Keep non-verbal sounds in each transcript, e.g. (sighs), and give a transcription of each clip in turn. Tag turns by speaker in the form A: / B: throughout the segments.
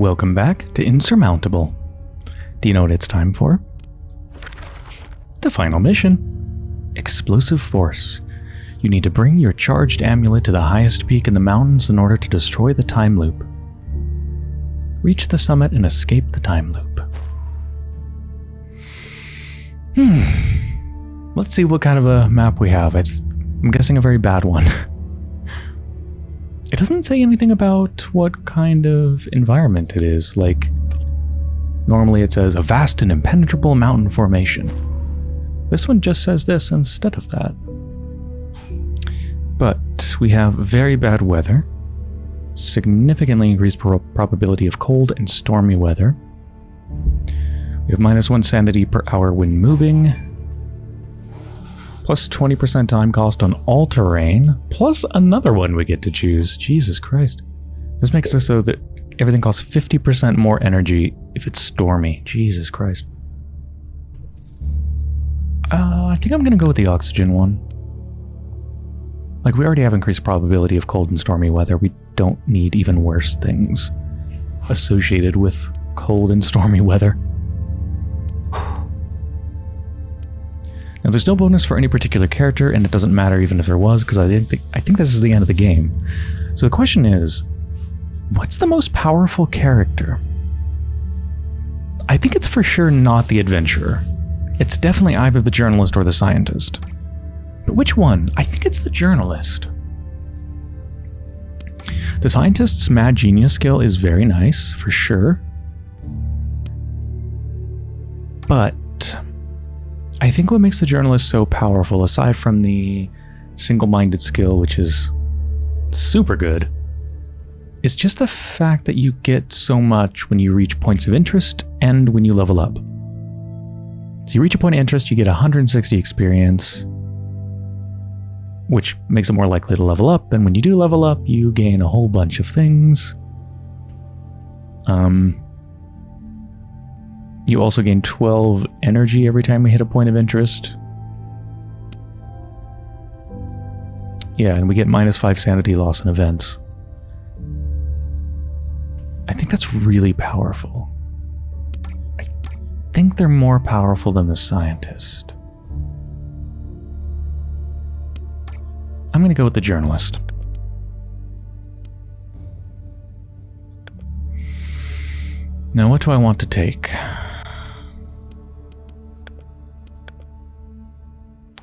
A: Welcome back to Insurmountable. Do you know what it's time for? The final mission. Explosive Force. You need to bring your charged amulet to the highest peak in the mountains in order to destroy the time loop. Reach the summit and escape the time loop. Hmm. Let's see what kind of a map we have. It's I'm guessing a very bad one. (laughs) It doesn't say anything about what kind of environment it is, like normally it says a vast and impenetrable mountain formation. This one just says this instead of that. But we have very bad weather, significantly increased pro probability of cold and stormy weather. We have minus one sanity per hour when moving, plus 20% time cost on all terrain, plus another one we get to choose. Jesus Christ. This makes it so that everything costs 50% more energy if it's stormy. Jesus Christ. Uh, I think I'm going to go with the oxygen one. Like, we already have increased probability of cold and stormy weather. We don't need even worse things associated with cold and stormy weather. Now there's no bonus for any particular character, and it doesn't matter even if there was, because I think I think this is the end of the game. So the question is, what's the most powerful character? I think it's for sure not the adventurer. It's definitely either the journalist or the scientist. But which one? I think it's the journalist. The scientist's mad genius skill is very nice, for sure. But I think what makes the journalist so powerful, aside from the single-minded skill, which is super good, is just the fact that you get so much when you reach points of interest and when you level up. So you reach a point of interest, you get 160 experience, which makes it more likely to level up, and when you do level up, you gain a whole bunch of things. Um, you also gain 12 energy every time we hit a point of interest. Yeah, and we get minus 5 sanity loss in events. I think that's really powerful. I think they're more powerful than the scientist. I'm going to go with the journalist. Now, what do I want to take?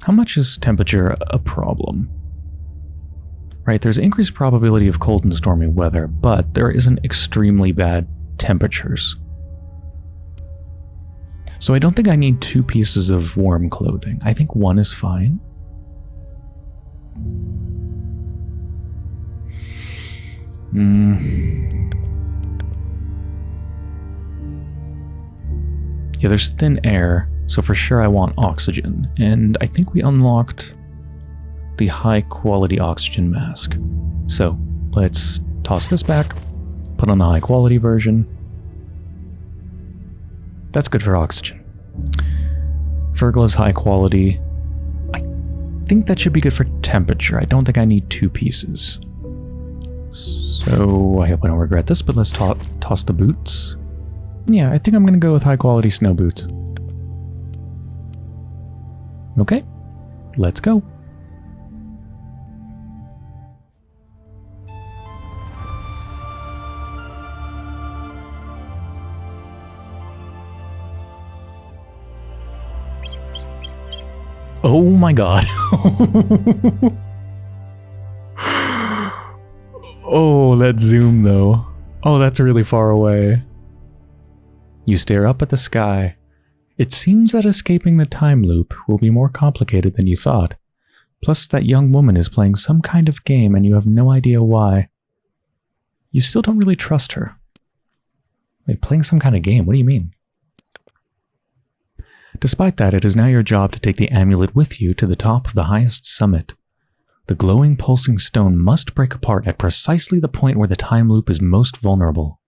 A: How much is temperature a problem? Right, there's increased probability of cold and stormy weather, but there isn't extremely bad temperatures. So I don't think I need two pieces of warm clothing. I think one is fine. Hmm. Yeah, there's thin air, so for sure I want oxygen, and I think we unlocked the high quality oxygen mask. So let's toss this back, put on the high quality version. That's good for oxygen. Fur gloves high quality. I think that should be good for temperature. I don't think I need two pieces. So I hope I don't regret this, but let's to toss the boots. Yeah, I think I'm going to go with high quality snow boots. Okay, let's go. Oh my god. (laughs) oh, that zoom though. Oh, that's really far away. You stare up at the sky, it seems that escaping the time loop will be more complicated than you thought. Plus, that young woman is playing some kind of game and you have no idea why. You still don't really trust her. Wait, playing some kind of game? What do you mean? Despite that, it is now your job to take the amulet with you to the top of the highest summit. The glowing, pulsing stone must break apart at precisely the point where the time loop is most vulnerable.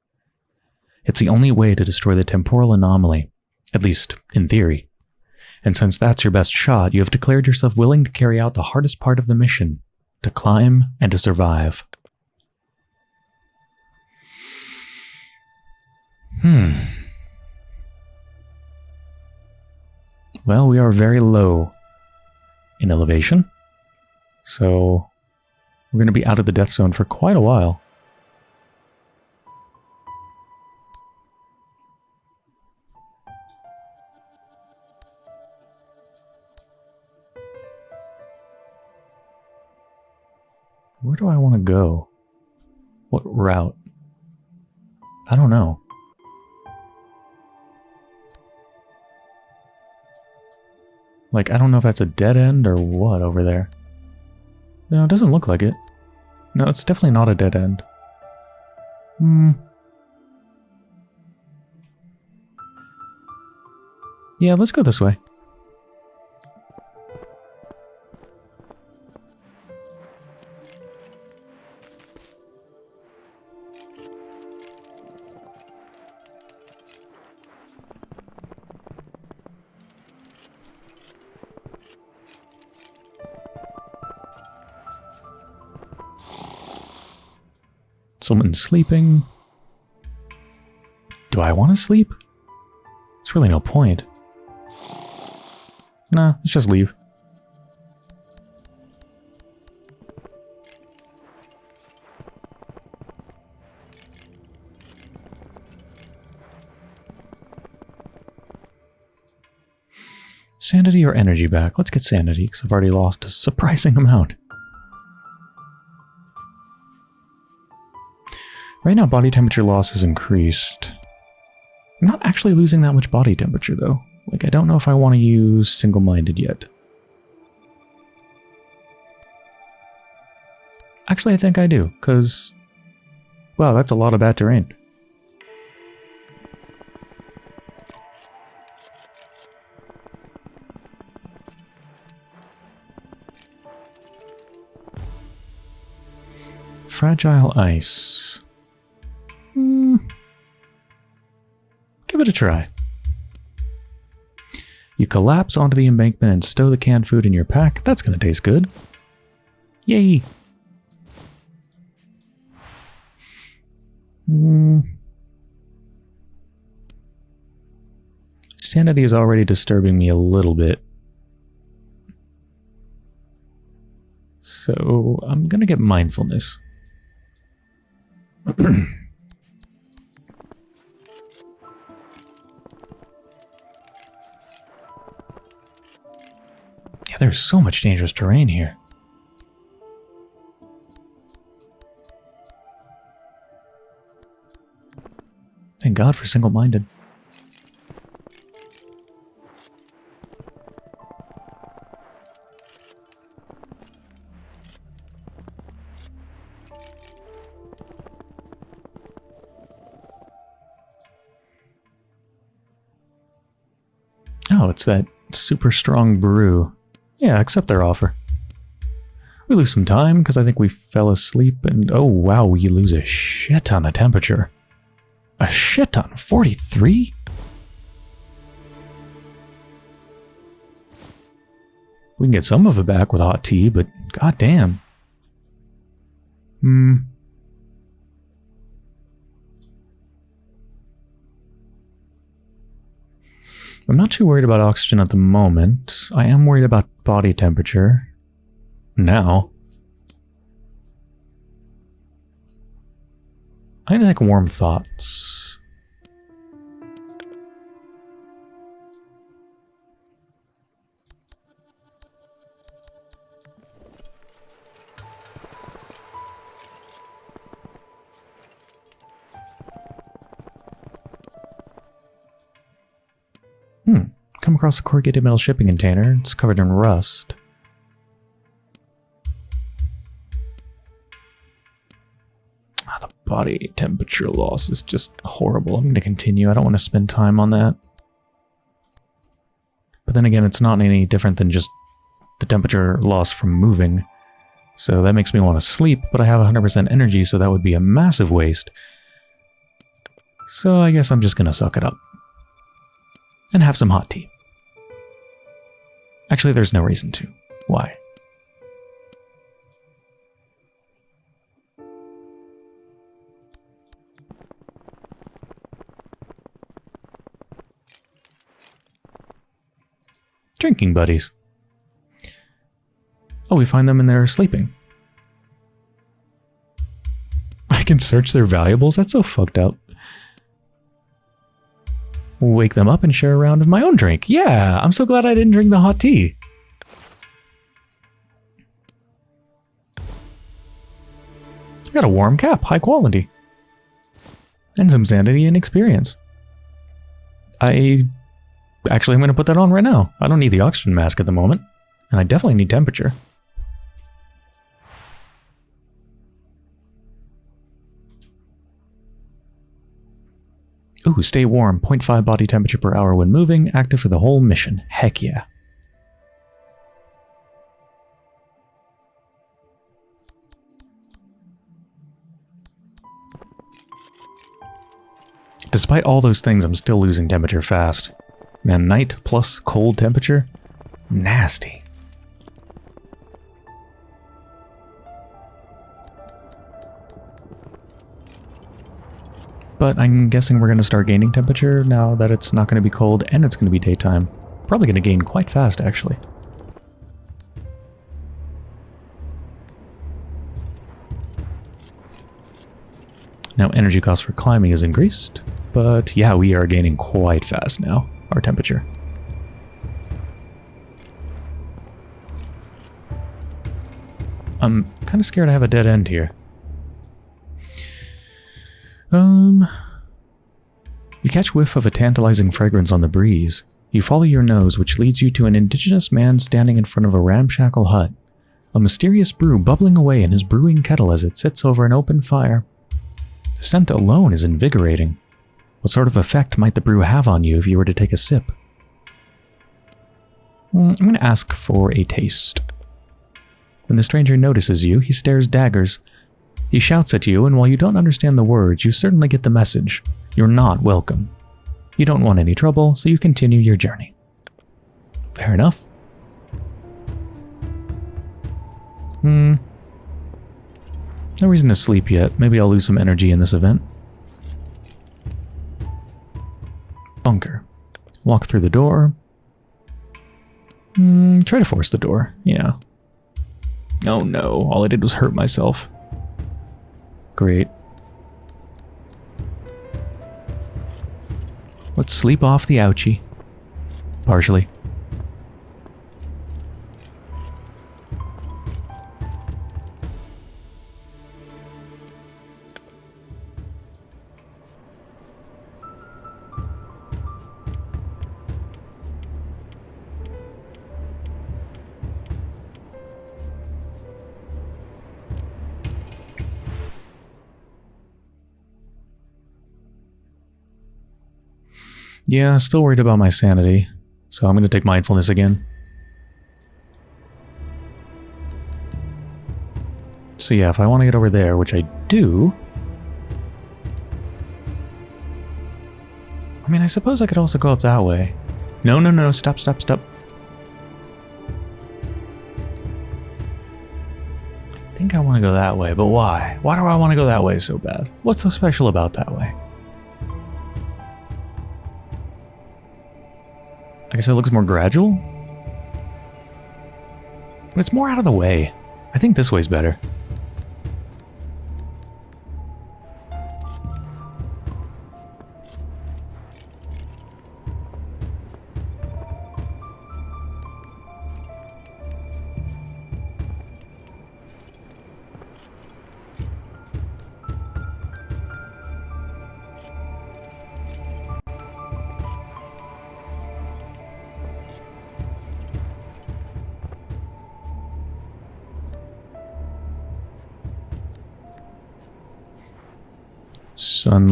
A: It's the only way to destroy the temporal anomaly, at least in theory. And since that's your best shot, you have declared yourself willing to carry out the hardest part of the mission, to climb and to survive. Hmm. Well, we are very low in elevation. So we're going to be out of the death zone for quite a while. Where do I want to go? What route? I don't know. Like, I don't know if that's a dead end or what over there. No, it doesn't look like it. No, it's definitely not a dead end. Hmm. Yeah, let's go this way. Someone's sleeping. Do I want to sleep? There's really no point. Nah, let's just leave. Sanity or energy back? Let's get sanity, because I've already lost a surprising (laughs) amount. Right now, body temperature loss has increased. I'm not actually losing that much body temperature, though. Like, I don't know if I want to use single-minded yet. Actually, I think I do, because... Wow, that's a lot of bad terrain. Fragile ice. Give it a try. You collapse onto the embankment and stow the canned food in your pack. That's going to taste good. Yay! Hmm. Sanity is already disturbing me a little bit. So I'm going to get mindfulness. (clears throat) there's so much dangerous terrain here. Thank God for single-minded. Oh, it's that super strong brew. Yeah, accept their offer. We lose some time because I think we fell asleep and oh wow, we lose a shit ton of temperature. A shit ton? 43? We can get some of it back with hot tea, but goddamn. Hmm. I'm not too worried about oxygen at the moment. I am worried about body temperature. Now. I take warm thoughts. Come across a corrugated metal shipping container. It's covered in rust. Ah, the body temperature loss is just horrible. I'm going to continue. I don't want to spend time on that. But then again, it's not any different than just the temperature loss from moving. So that makes me want to sleep, but I have 100% energy, so that would be a massive waste. So I guess I'm just going to suck it up and have some hot tea. Actually, there's no reason to. Why? Drinking buddies. Oh, we find them and they're sleeping. I can search their valuables? That's so fucked up. Wake them up and share a round of my own drink. Yeah, I'm so glad I didn't drink the hot tea. I got a warm cap, high quality. And some sanity and experience. I... Actually, I'm going to put that on right now. I don't need the oxygen mask at the moment. And I definitely need temperature. Ooh, stay warm. 0.5 body temperature per hour when moving. Active for the whole mission. Heck yeah. Despite all those things, I'm still losing temperature fast. Man, night plus cold temperature? Nasty. But I'm guessing we're going to start gaining temperature now that it's not going to be cold and it's going to be daytime. Probably going to gain quite fast, actually. Now, energy cost for climbing is increased, but yeah, we are gaining quite fast now, our temperature. I'm kind of scared I have a dead end here. Um... You catch whiff of a tantalizing fragrance on the breeze. You follow your nose, which leads you to an indigenous man standing in front of a ramshackle hut. A mysterious brew bubbling away in his brewing kettle as it sits over an open fire. The scent alone is invigorating. What sort of effect might the brew have on you if you were to take a sip? Mm, I'm going to ask for a taste. When the stranger notices you, he stares daggers, he shouts at you, and while you don't understand the words, you certainly get the message. You're not welcome. You don't want any trouble, so you continue your journey. Fair enough. Hmm. No reason to sleep yet. Maybe I'll lose some energy in this event. Bunker. Walk through the door. Hmm, try to force the door. Yeah. Oh no, all I did was hurt myself. Great. Let's sleep off the ouchie. Partially. Yeah, still worried about my sanity, so I'm going to take mindfulness again. So yeah, if I want to get over there, which I do... I mean, I suppose I could also go up that way. No, no, no, stop, stop, stop. I think I want to go that way, but why? Why do I want to go that way so bad? What's so special about that way? Guess it looks more gradual? But it's more out of the way. I think this way's better.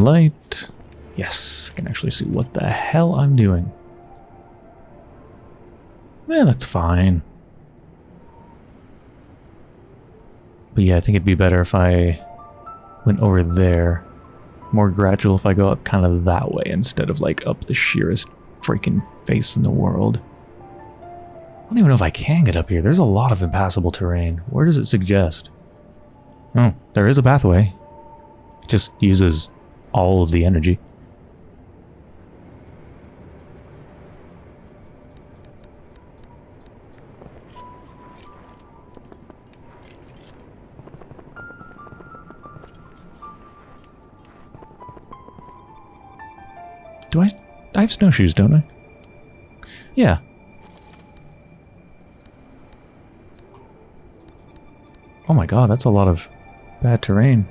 A: Sunlight. Yes, I can actually see what the hell I'm doing. Yeah, that's fine. But yeah, I think it'd be better if I went over there. More gradual if I go up kind of that way instead of like up the sheerest freaking face in the world. I don't even know if I can get up here. There's a lot of impassable terrain. Where does it suggest? Oh, there is a pathway. It just uses all of the energy. Do I... I have snowshoes, don't I? Yeah. Oh my god, that's a lot of bad terrain.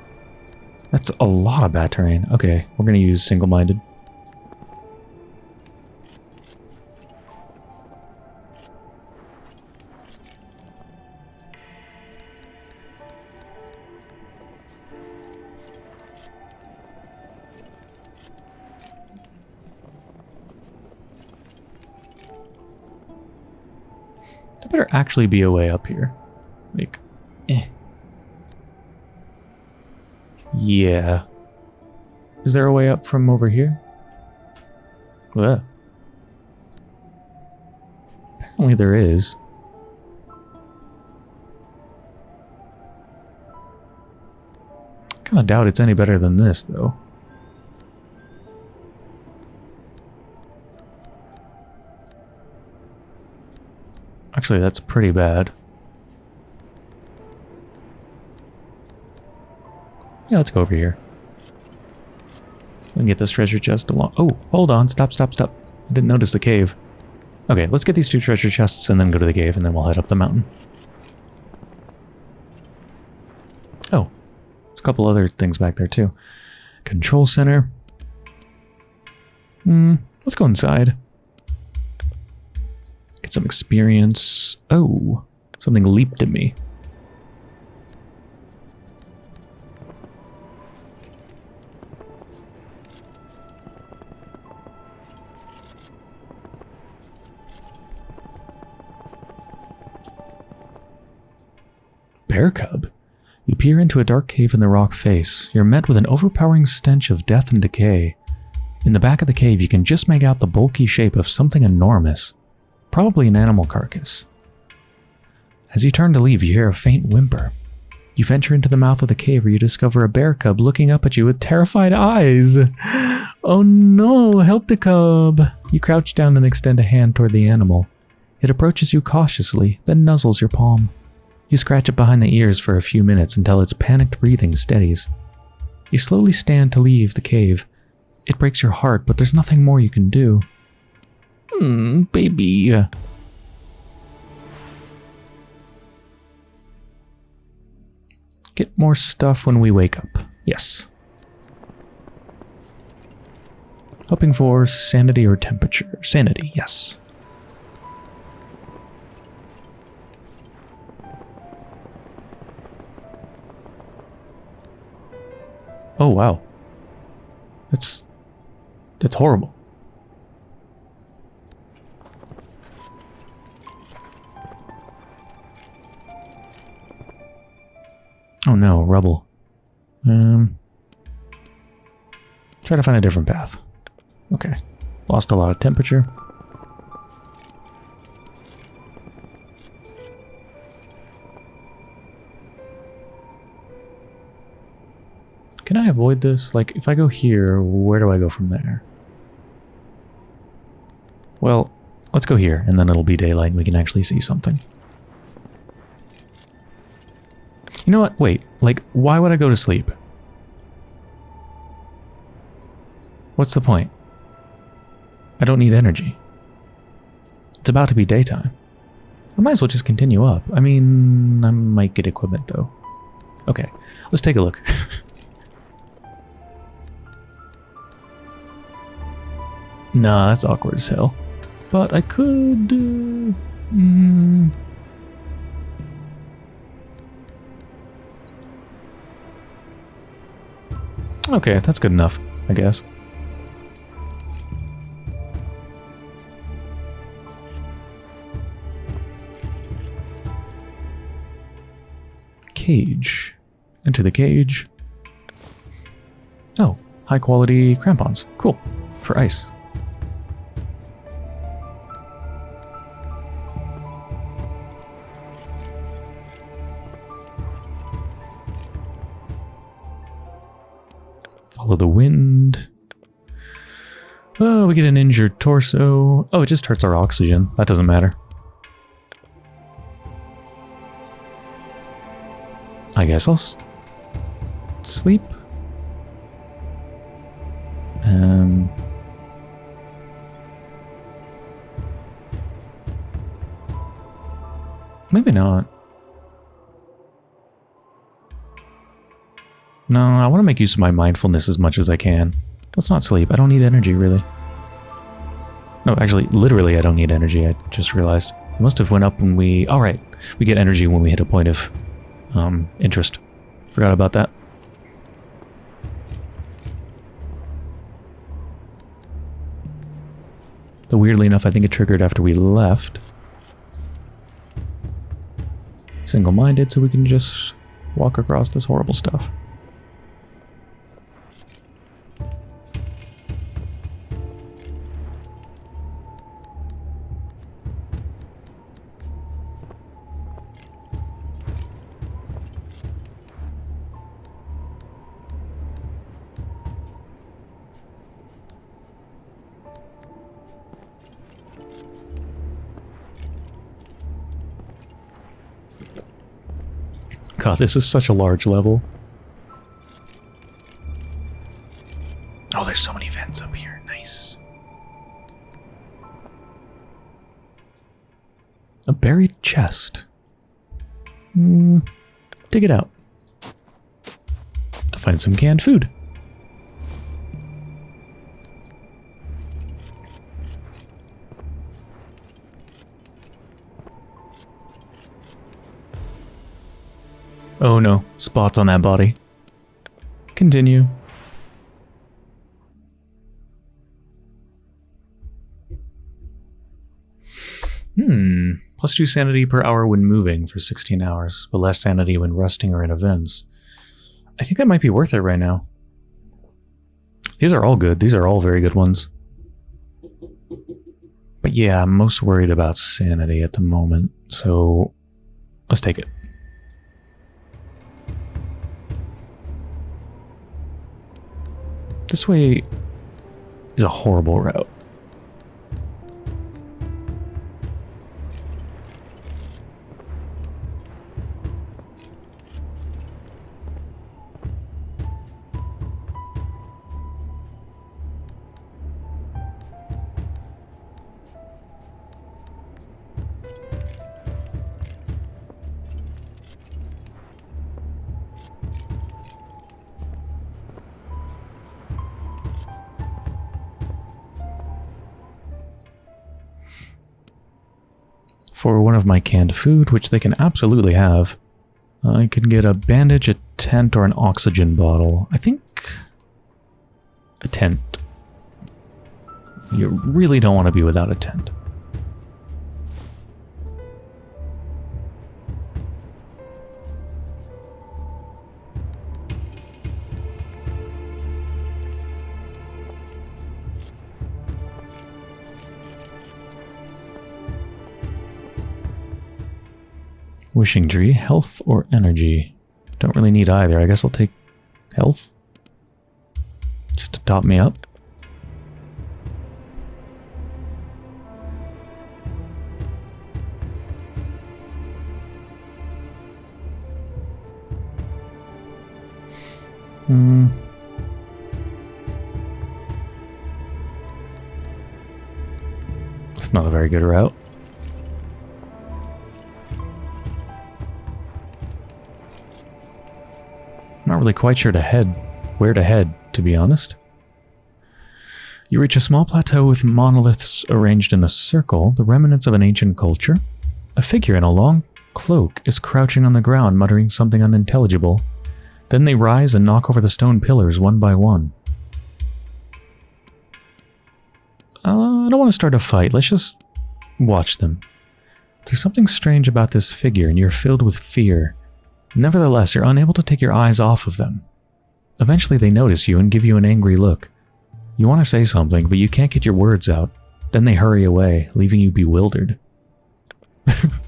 A: That's a lot of bad terrain. Okay, we're gonna use single-minded. There better actually be a way up here. Like, eh. Yeah. Is there a way up from over here? Well, apparently there is. Kind of doubt it's any better than this, though. Actually, that's pretty bad. Yeah, let's go over here. We can get this treasure chest along. Oh, hold on. Stop, stop, stop. I didn't notice the cave. Okay, let's get these two treasure chests and then go to the cave, and then we'll head up the mountain. Oh, there's a couple other things back there, too. Control center. Hmm, let's go inside. Get some experience. Oh, something leaped at me. Bear cub. You peer into a dark cave in the rock face. You're met with an overpowering stench of death and decay. In the back of the cave, you can just make out the bulky shape of something enormous, probably an animal carcass. As you turn to leave, you hear a faint whimper. You venture into the mouth of the cave where you discover a bear cub looking up at you with terrified eyes. (gasps) Oh no, help the cub! You crouch down and extend a hand toward the animal. It approaches you cautiously, then nuzzles your palm. You scratch it behind the ears for a few minutes until its panicked breathing steadies. You slowly stand to leave the cave. It breaks your heart, but there's nothing more you can do. Hmm, baby. Get more stuff when we wake up. Yes. Hoping for sanity or temperature. Sanity, yes. Oh, wow. That's... That's horrible. Oh no, rubble. Um... Try to find a different path. Okay. Lost a lot of temperature. Can I avoid this? Like, if I go here, where do I go from there? Well, let's go here, and then it'll be daylight and we can actually see something. You know what? Wait, like, why would I go to sleep? What's the point? I don't need energy. It's about to be daytime. I might as well just continue up. I mean, I might get equipment though. Okay, let's take a look. (laughs) Nah, that's awkward as hell. But I could... Uh, mm, okay, that's good enough, I guess. Cage. Into the cage. Oh, high quality crampons. Cool. For ice. Follow the wind. Oh, we get an injured torso. Oh, it just hurts our oxygen. That doesn't matter. I guess I'll sleep. Um, maybe not. No, I want to make use of my mindfulness as much as I can. Let's not sleep. I don't need energy, really. No, actually, literally, I don't need energy. I just realized. It must have went up when we... Alright, we get energy when we hit a point of um, interest. Forgot about that. Though weirdly enough, I think it triggered after we left. Single-minded, so we can just walk across this horrible stuff. God, this is such a large level. Oh, there's so many vents up here. Nice. A buried chest. Hmm. Dig it out. Find some canned food. Oh no, spots on that body. Continue. Hmm. Plus 2 sanity per hour when moving for 16 hours, but less sanity when resting or in events. I think that might be worth it right now. These are all good. These are all very good ones. But yeah, I'm most worried about sanity at the moment, so let's take it. This way is a horrible route. My canned food, which they can absolutely have. I can get a bandage, a tent, or an oxygen bottle. I think... a tent. You really don't want to be without a tent. Wishing tree, health or energy? Don't really need either. I guess I'll take health. Just to top me up. Hmm. It's not a very good route. Not really quite sure to head, where to head, to be honest. You reach a small plateau with monoliths arranged in a circle, the remnants of an ancient culture. A figure in a long cloak is crouching on the ground, muttering something unintelligible. Then they rise and knock over the stone pillars one by one. Uh, I don't want to start a fight. Let's just watch them. There's something strange about this figure, and you're filled with fear. Nevertheless, you're unable to take your eyes off of them. Eventually they notice you and give you an angry look. You want to say something, but you can't get your words out. Then they hurry away, leaving you bewildered. (laughs)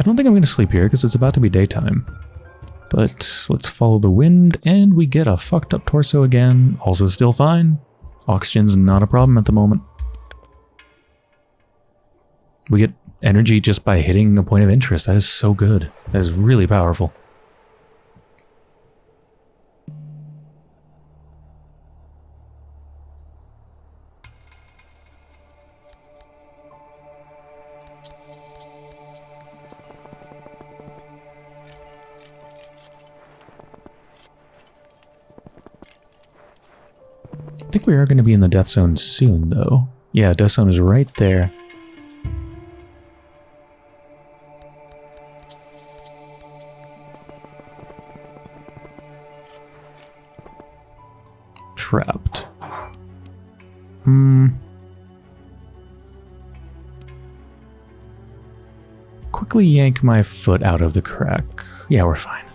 A: I don't think I'm going to sleep here because it's about to be daytime. But let's follow the wind and we get a fucked up torso again. Also still fine. Oxygen's not a problem at the moment. We get energy just by hitting a point of interest. That is so good. That is really powerful. We are going to be in the death zone soon, though. Yeah, death zone is right there. Trapped. Hmm. Quickly yank my foot out of the crack. Yeah, we're fine.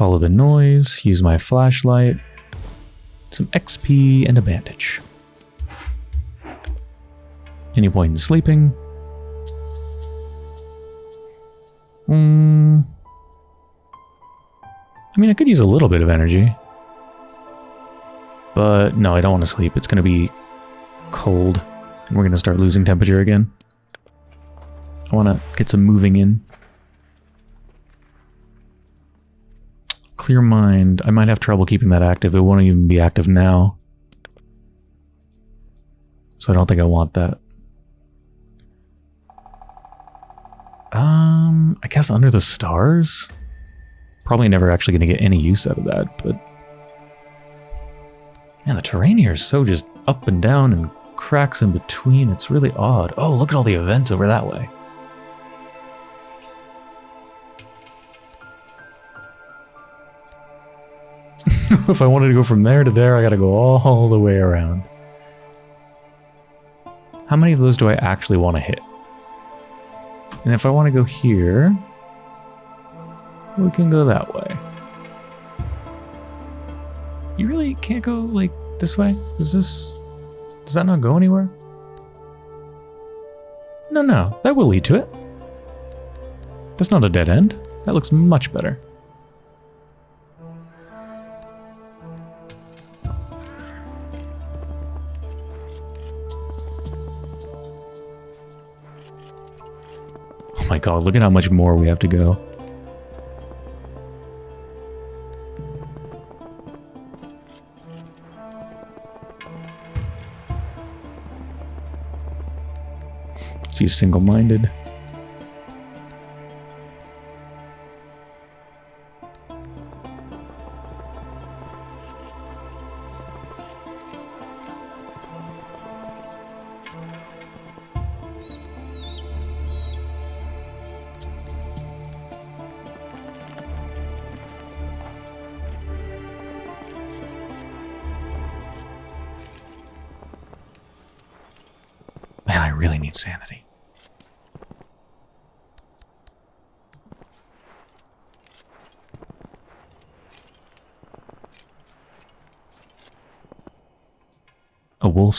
A: Follow the noise, use my flashlight, some XP, and a bandage. Any point in sleeping? Hmm. I mean, I could use a little bit of energy. But no, I don't want to sleep. It's going to be cold. And we're going to start losing temperature again. I want to get some moving in. Clear mind. I might have trouble keeping that active. It won't even be active now. So I don't think I want that. Um, I guess under the stars? Probably never actually going to get any use out of that, but... Man, the terrain here is so just up and down and cracks in between. It's really odd. Oh, look at all the events over that way. (laughs) if I wanted to go from there to there, I gotta go all the way around. How many of those do I actually want to hit? And if I want to go here, we can go that way. You really can't go, like, this way? Does this... Does that not go anywhere? No, no, that will lead to it. That's not a dead end. That looks much better. God, look at how much more we have to go. See, single-minded.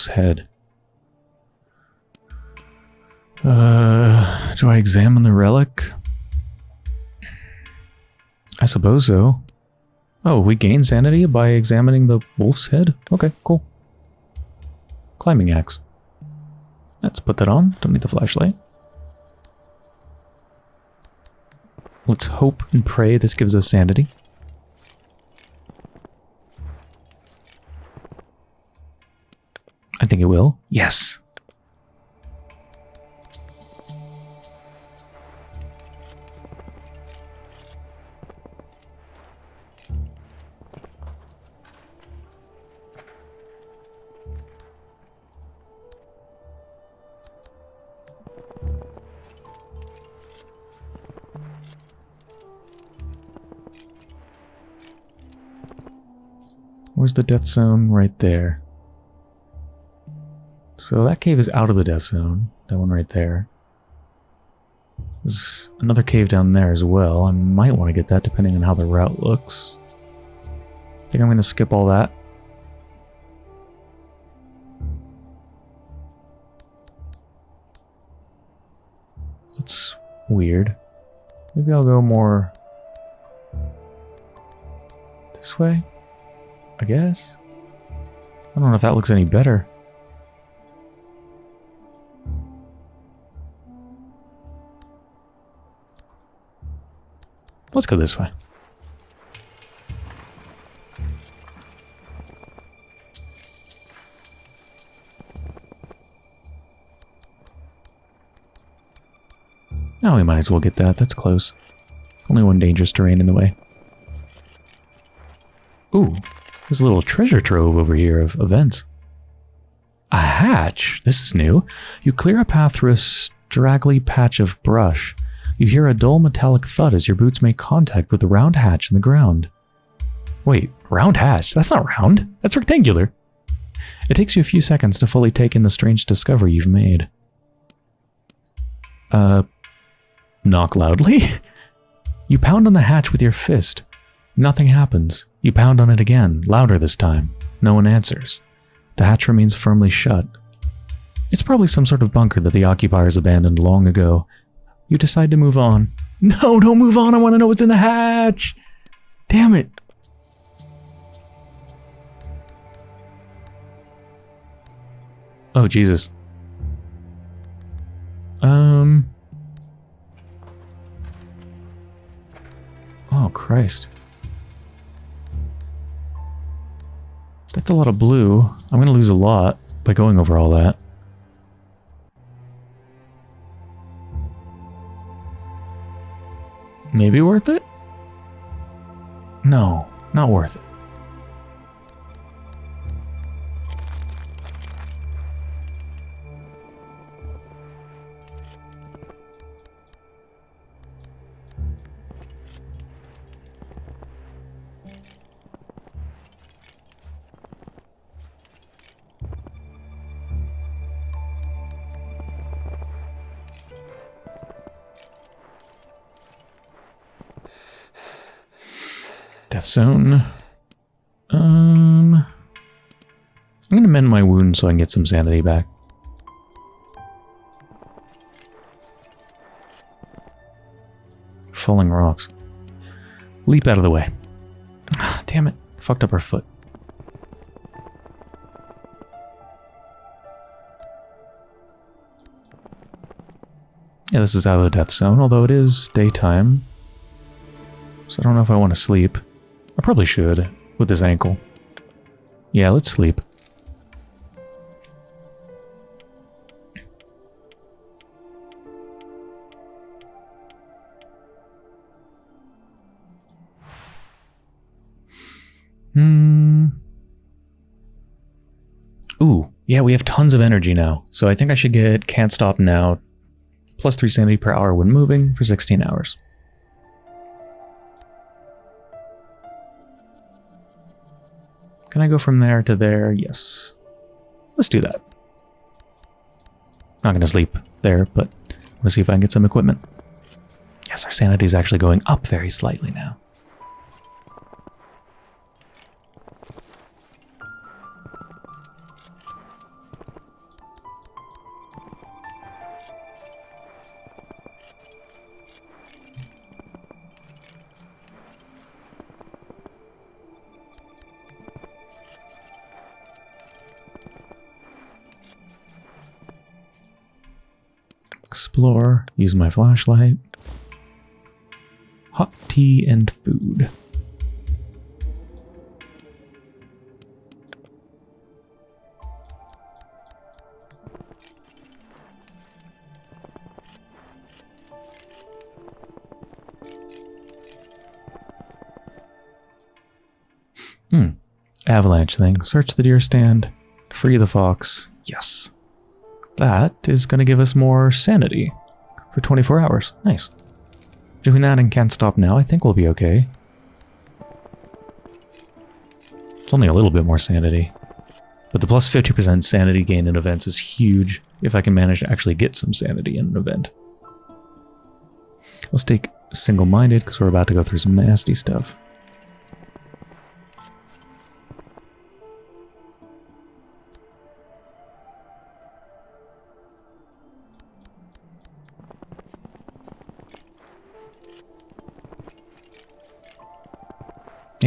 A: Wolf's head. Uh, do I examine the relic? I suppose so. Oh, we gain sanity by examining the wolf's head? Okay, cool. Climbing axe. Let's put that on. Don't need the flashlight. Let's hope and pray this gives us sanity. I think it will. Yes. Where's the death zone? Right there. So that cave is out of the death zone. That one right there. There's another cave down there as well. I might want to get that depending on how the route looks. I think I'm going to skip all that. That's weird. Maybe I'll go more this way? I guess. I don't know if that looks any better. Let's go this way. Oh, we might as well get that. That's close. Only one dangerous terrain in the way. Ooh, there's a little treasure trove over here of events. A hatch? This is new. You clear a path through a straggly patch of brush. You hear a dull metallic thud as your boots make contact with the round hatch in the ground. Wait, round hatch? That's not round. That's rectangular. It takes you a few seconds to fully take in the strange discovery you've made. Uh, knock loudly? (laughs) you pound on the hatch with your fist. Nothing happens. You pound on it again, louder this time. No one answers. The hatch remains firmly shut. It's probably some sort of bunker that the occupiers abandoned long ago. You decide to move on. No, don't move on. I want to know what's in the hatch. Damn it. Oh, Jesus. Um. Oh, Christ. That's a lot of blue. I'm going to lose a lot by going over all that. Maybe worth it? No, not worth it. Death zone. Um, I'm going to mend my wound so I can get some sanity back. Falling rocks. Leap out of the way. Ah, damn it. Fucked up our foot. Yeah, this is out of the death zone, although it is daytime. So I don't know if I want to sleep. I probably should, with this ankle. Yeah, let's sleep. Hmm. Ooh, yeah, we have tons of energy now. So I think I should get Can't Stop Now, plus 3 sanity per hour when moving for 16 hours. Can I go from there to there? Yes. Let's do that. Not going to sleep there, but to see if I can get some equipment. Yes, our sanity is actually going up very slightly now. Use my flashlight. Hot tea and food. Hmm. Avalanche thing. Search the deer stand. Free the fox. Yes. That is going to give us more sanity for 24 hours. Nice. Doing that and can't stop now, I think we'll be okay. It's only a little bit more sanity. But the plus 50% sanity gain in events is huge if I can manage to actually get some sanity in an event. Let's take single-minded because we're about to go through some nasty stuff.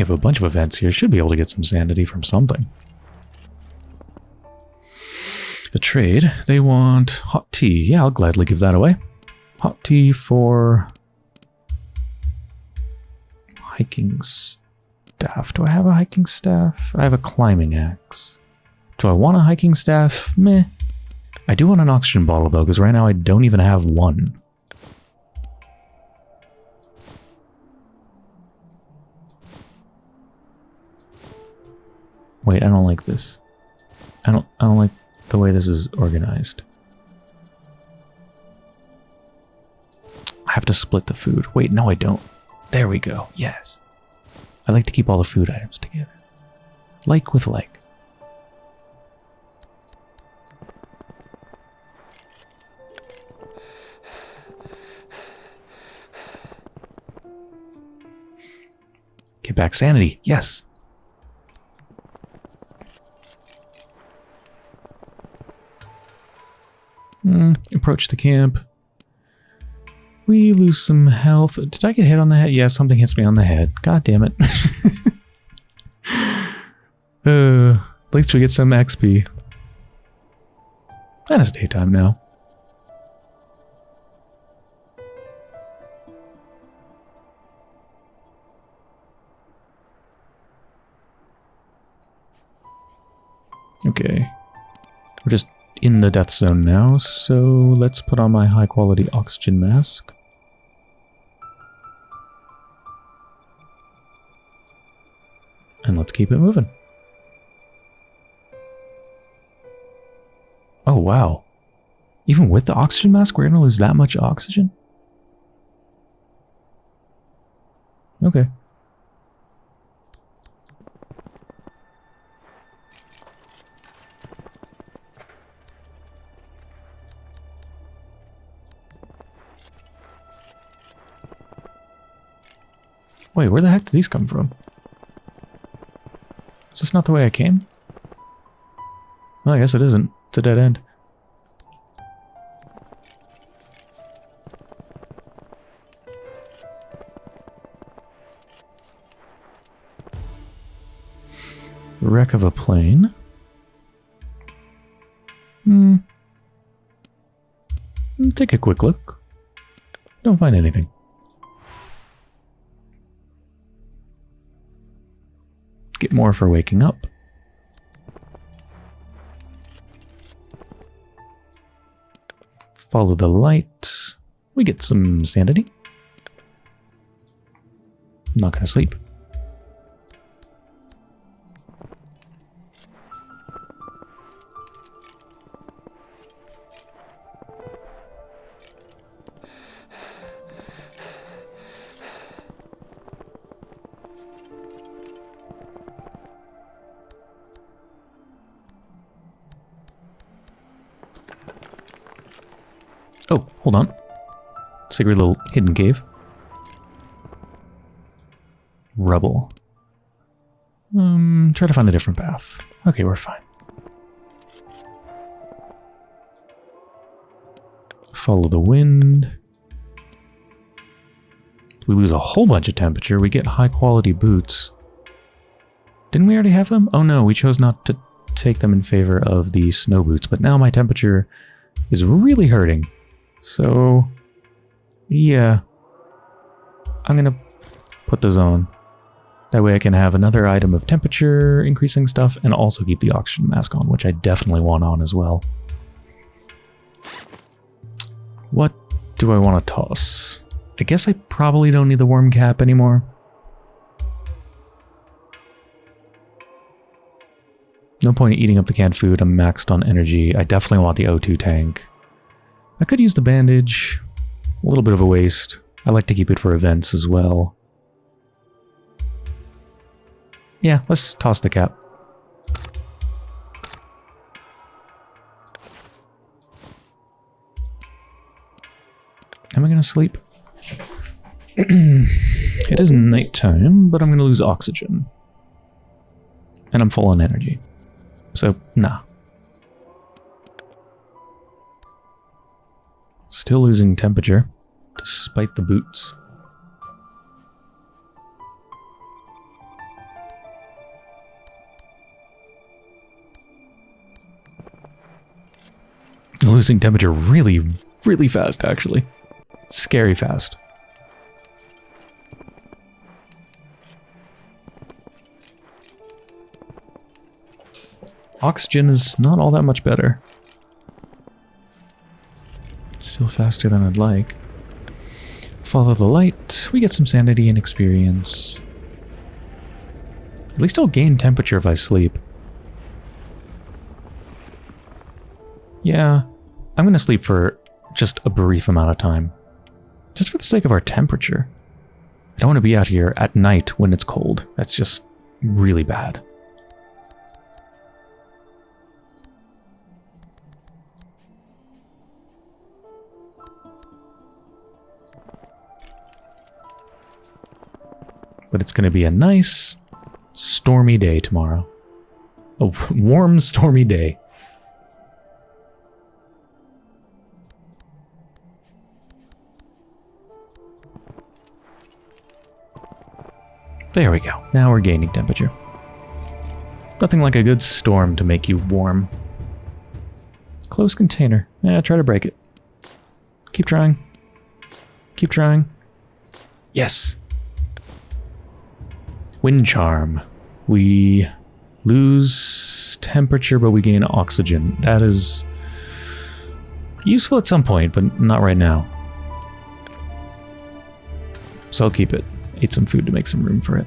A: Have a bunch of events here. Should be able to get some sanity from something. A trade. They want hot tea. Yeah, I'll gladly give that away. Hot tea for hiking staff. Do I have a hiking staff? I have a climbing axe. Do I want a hiking staff? Meh. I do want an oxygen bottle though, because right now I don't even have one. Wait, I don't like this. I don't I don't like the way this is organized. I have to split the food. Wait, no I don't. There we go. Yes. I like to keep all the food items together. Like with like. Get back sanity. Yes. Mm, approach the camp. We lose some health. Did I get hit on the head? Yeah, something hits me on the head. God damn it. (laughs) uh, at least we get some XP. And it's daytime now. Okay. We're just in the death zone now, so let's put on my high quality oxygen mask. And let's keep it moving. Oh, wow. Even with the oxygen mask, we're going to lose that much oxygen? Okay. Wait, where the heck did these come from? Is this not the way I came? Well, I guess it isn't. It's a dead end. Wreck of a plane. Hmm. Take a quick look. Don't find anything. Get more for waking up. Follow the light. We get some sanity. I'm not going to sleep. Secret little hidden cave. Rubble. Um, try to find a different path. Okay, we're fine. Follow the wind. We lose a whole bunch of temperature. We get high quality boots. Didn't we already have them? Oh no, we chose not to take them in favor of the snow boots, but now my temperature is really hurting. So, yeah. I'm going to put those on. That way I can have another item of temperature increasing stuff and also keep the oxygen mask on, which I definitely want on as well. What do I want to toss? I guess I probably don't need the worm cap anymore. No point in eating up the canned food, I'm maxed on energy. I definitely want the O2 tank. I could use the bandage. A little bit of a waste. I like to keep it for events as well. Yeah, let's toss the cap. Am I going to sleep? (clears throat) it is nighttime, but I'm going to lose oxygen. And I'm full on energy. So, nah. Still losing temperature, despite the boots. Losing temperature really, really fast, actually. Scary fast. Oxygen is not all that much better. Still faster than I'd like. Follow the light. We get some sanity and experience. At least I'll gain temperature if I sleep. Yeah, I'm going to sleep for just a brief amount of time. Just for the sake of our temperature. I don't want to be out here at night when it's cold. That's just really bad. But it's going to be a nice, stormy day tomorrow. A (laughs) warm, stormy day. There we go. Now we're gaining temperature. Nothing like a good storm to make you warm. Close container. Yeah, try to break it. Keep trying. Keep trying. Yes. Wind charm. We lose temperature, but we gain oxygen. That is useful at some point, but not right now. So I'll keep it. Ate some food to make some room for it.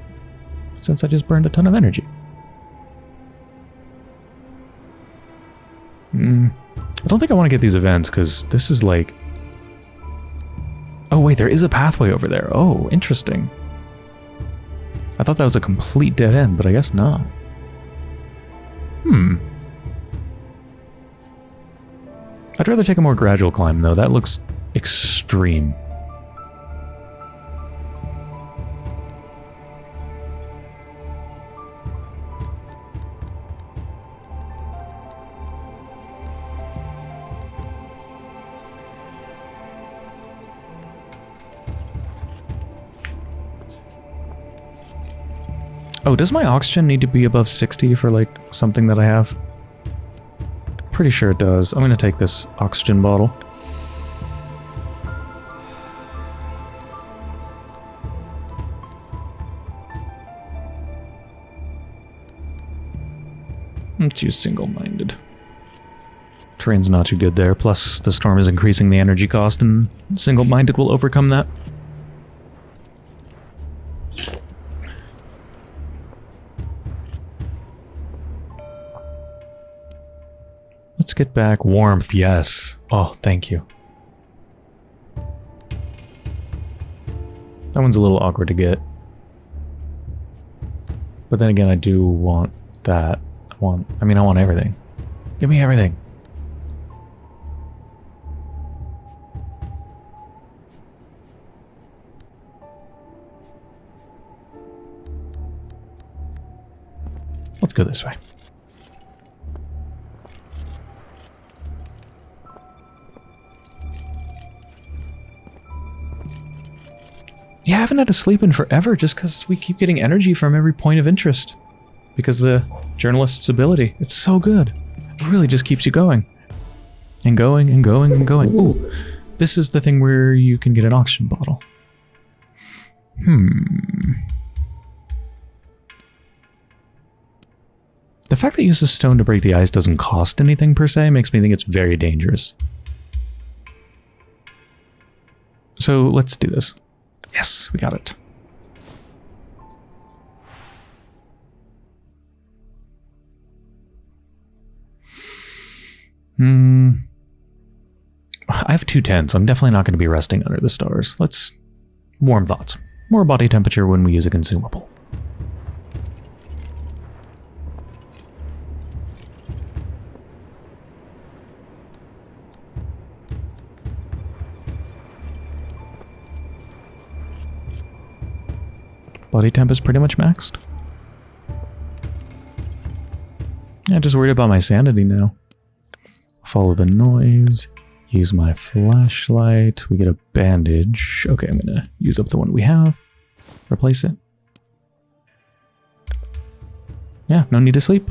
A: Since I just burned a ton of energy. Hmm. I don't think I want to get these events, because this is like... Oh wait, there is a pathway over there. Oh, interesting. I thought that was a complete dead end, but I guess not. Hmm. I'd rather take a more gradual climb, though. That looks extreme. Oh, does my oxygen need to be above 60 for, like, something that I have? Pretty sure it does. I'm going to take this oxygen bottle. I'm too single-minded. Terrain's not too good there, plus the storm is increasing the energy cost, and single-minded will overcome that. Get back warmth, yes. Oh, thank you. That one's a little awkward to get. But then again, I do want that. I want, I mean, I want everything. Give me everything. Let's go this way. Yeah, I haven't had to sleep in forever just because we keep getting energy from every point of interest. Because the journalist's ability. It's so good. It really just keeps you going. And going and going and going. Ooh, this is the thing where you can get an oxygen bottle. Hmm. The fact that it uses stone to break the ice doesn't cost anything per se makes me think it's very dangerous. So let's do this. Yes, we got it. Hmm. I have two tents. I'm definitely not going to be resting under the stars. Let's... Warm thoughts. More body temperature when we use a consumable. Body temp is pretty much maxed. Yeah, I'm just worried about my sanity now. Follow the noise. Use my flashlight. We get a bandage. Okay, I'm gonna use up the one we have. Replace it. Yeah, no need to sleep.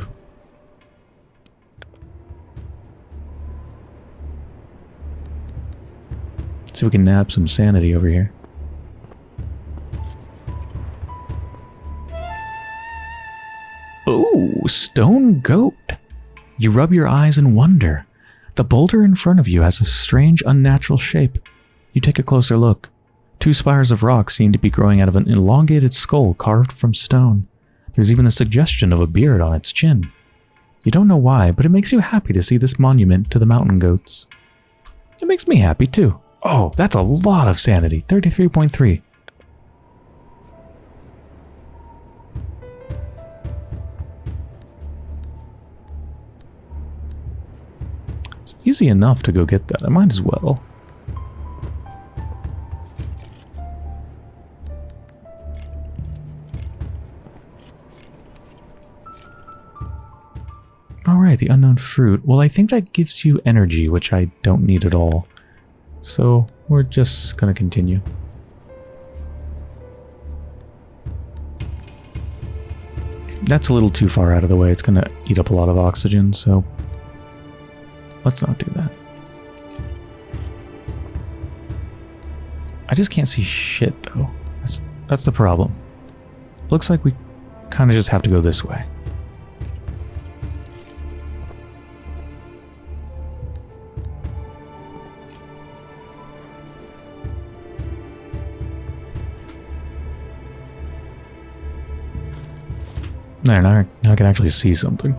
A: See if we can nab some sanity over here. Stone goat. You rub your eyes in wonder. The boulder in front of you has a strange, unnatural shape. You take a closer look. Two spires of rock seem to be growing out of an elongated skull carved from stone. There's even a suggestion of a beard on its chin. You don't know why, but it makes you happy to see this monument to the mountain goats. It makes me happy too. Oh, that's a lot of sanity. 33.3. easy enough to go get that. I might as well. Alright, the unknown fruit. Well, I think that gives you energy, which I don't need at all. So, we're just gonna continue. That's a little too far out of the way. It's gonna eat up a lot of oxygen, so... Let's not do that. I just can't see shit, though. That's, that's the problem. Looks like we kind of just have to go this way. There, now, now I can actually see something.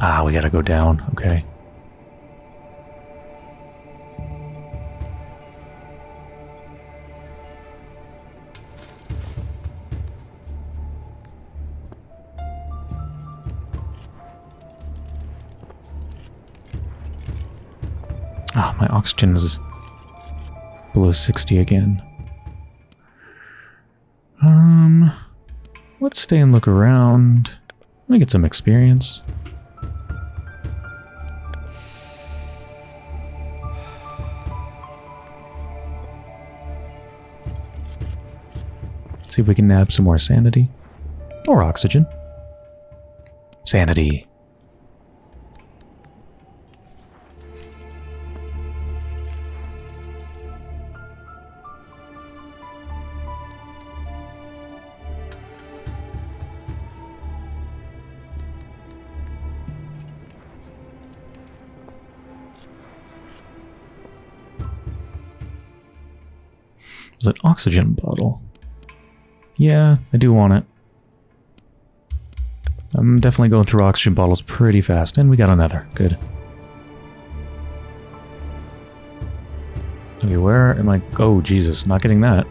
A: Ah, we gotta go down. Okay. Ah, my oxygen is below 60 again. Um... Let's stay and look around. Let me get some experience. See if we can nab some more sanity. Or oxygen. Sanity. It's an oxygen bottle. Yeah, I do want it. I'm definitely going through oxygen bottles pretty fast, and we got another. Good. Okay, where am I? Oh, Jesus, not getting that.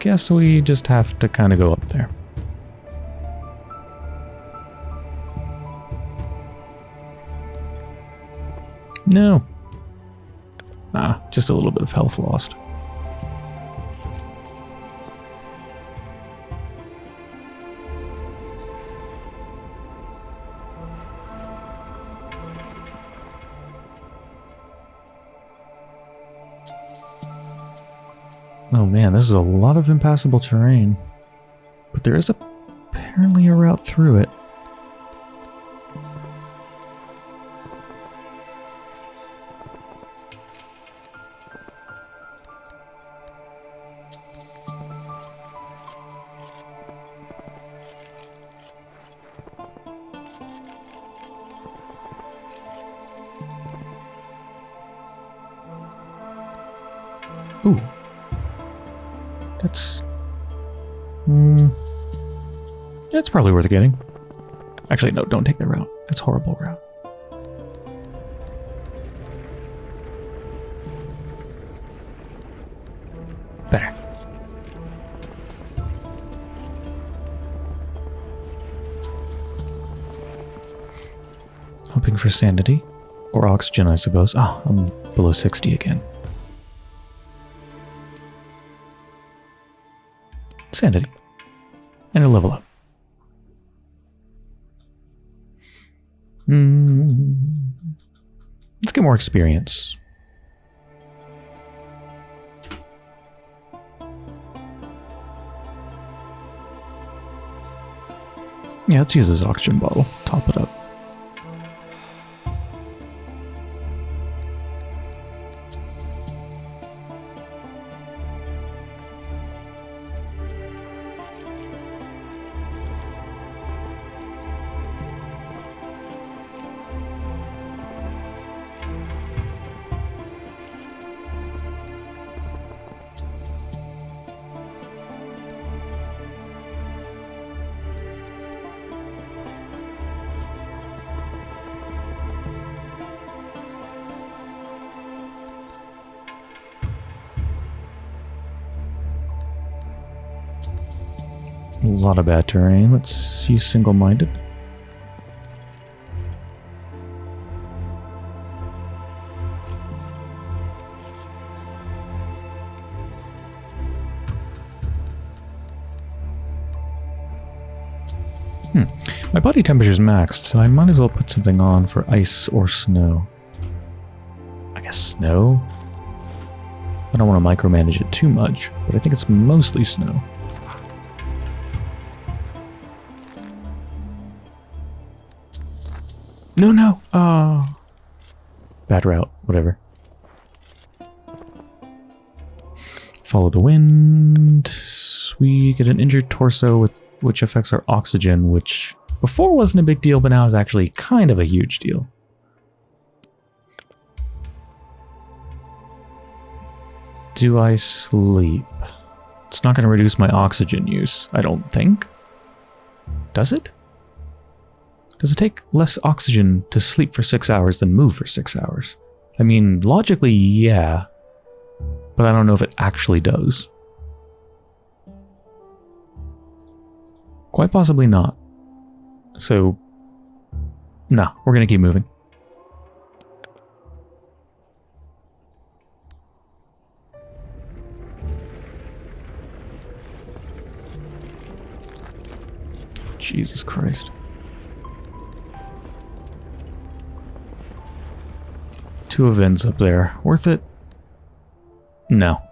A: Guess we just have to kind of go up there. No, just a little bit of health lost. Oh man, this is a lot of impassable terrain. But there is apparently a route through it. Ooh. That's... Hmm... It's probably worth getting. Actually, no, don't take the route. It's horrible route. Better. Hoping for sanity. Or oxygen, I suppose. Oh, I'm below 60 again. Sanity. And a level up. Mm. Let's get more experience. Yeah, let's use this oxygen bottle. Top it up. Lot of bad terrain. Let's use single-minded. Hmm. My body temperature is maxed, so I might as well put something on for ice or snow. I guess snow? I don't want to micromanage it too much, but I think it's mostly snow. The wind. We get an injured torso with which affects our oxygen, which before wasn't a big deal, but now is actually kind of a huge deal. Do I sleep? It's not going to reduce my oxygen use, I don't think. Does it? Does it take less oxygen to sleep for six hours than move for six hours? I mean, logically, yeah. But I don't know if it actually does. Quite possibly not. So, no, we're going to keep moving. Jesus Christ. Two events up there. Worth it? No.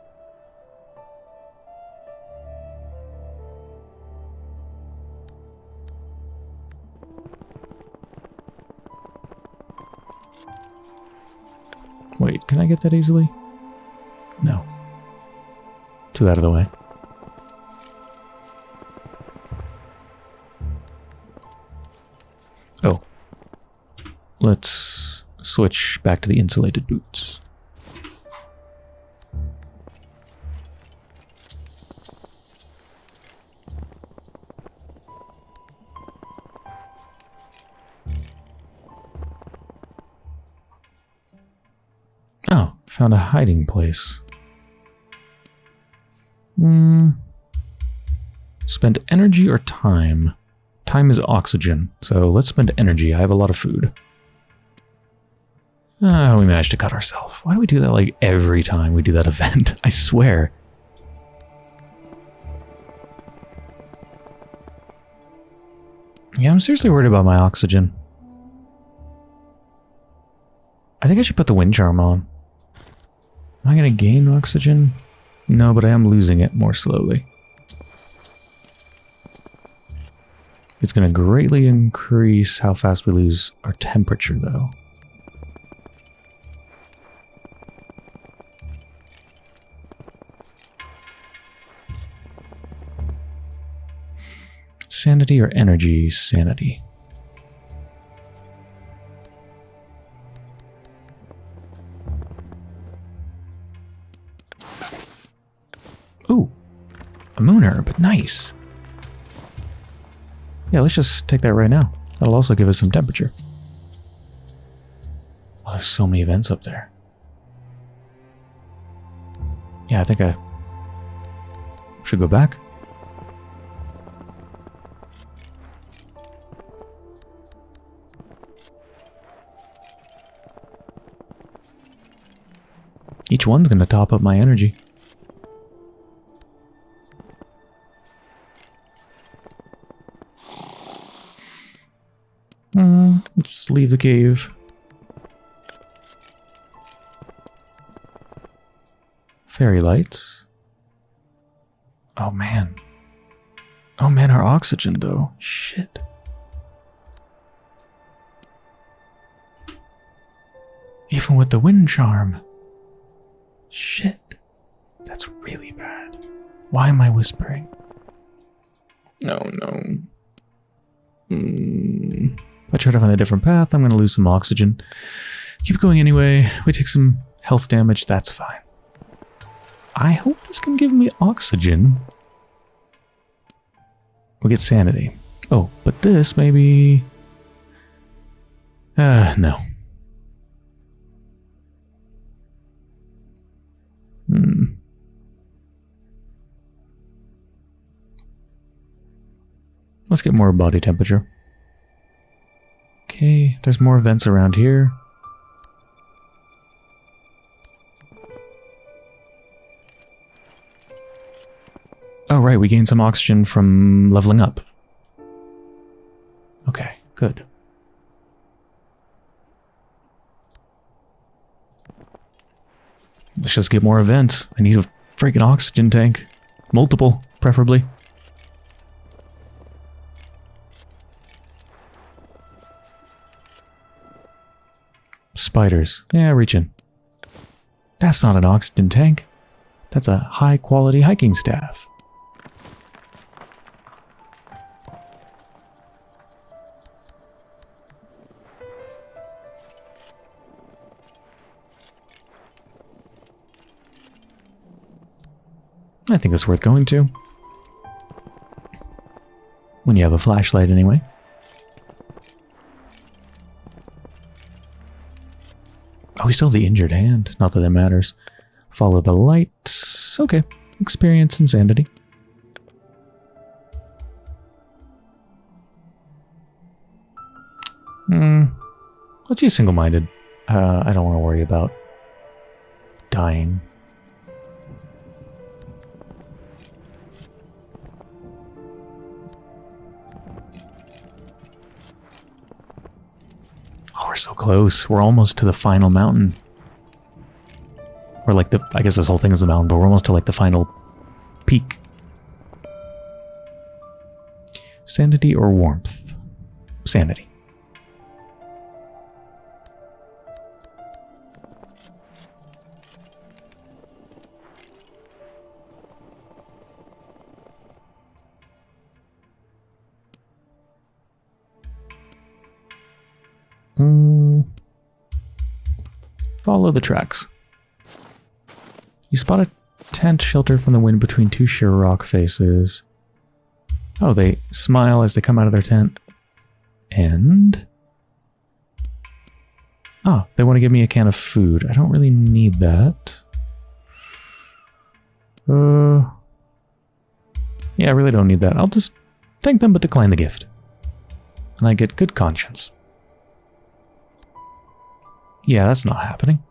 A: Wait, can I get that easily? No. Two out of the way. Oh. Let's switch back to the insulated boots. Hiding place. Hmm. Spend energy or time? Time is oxygen, so let's spend energy. I have a lot of food. Ah, we managed to cut ourselves. Why do we do that like every time we do that (laughs) event? I swear. Yeah, I'm seriously worried about my oxygen. I think I should put the wind charm on. Am I going to gain oxygen? No, but I am losing it more slowly. It's going to greatly increase how fast we lose our temperature, though. Sanity or energy sanity? A moon herb, nice. Yeah, let's just take that right now. That'll also give us some temperature. Oh, there's so many events up there. Yeah, I think I should go back. Each one's going to top up my energy. Leave the cave. Fairy lights. Oh man. Oh man, our oxygen though. Shit. Even with the wind charm. Shit. That's really bad. Why am I whispering? Oh, no, no. Try to find a different path, I'm going to lose some oxygen. Keep going anyway. We take some health damage. That's fine. I hope this can give me oxygen. We'll get sanity. Oh, but this maybe... Uh, no. Hmm. Let's get more body temperature. Okay, there's more vents around here. Oh, right, we gained some oxygen from leveling up. Okay, good. Let's just get more events. I need a freaking oxygen tank. Multiple, preferably. Spiders. Yeah, reach in. That's not an oxygen tank. That's a high-quality hiking staff. I think it's worth going to. When you have a flashlight, anyway. We still have the injured hand. Not that that matters. Follow the light. Okay. Experience insanity. Hmm. Let's use single-minded. Uh, I don't want to worry about dying. Close. We're almost to the final mountain. Or like the, I guess this whole thing is a mountain, but we're almost to like the final peak. Sanity or warmth? Sanity. Follow the tracks. You spot a tent shelter from the wind between two sheer rock faces. Oh, they smile as they come out of their tent. And... Oh, they want to give me a can of food. I don't really need that. Uh... Yeah, I really don't need that. I'll just thank them but decline the gift. And I get good conscience. Yeah, that's not happening.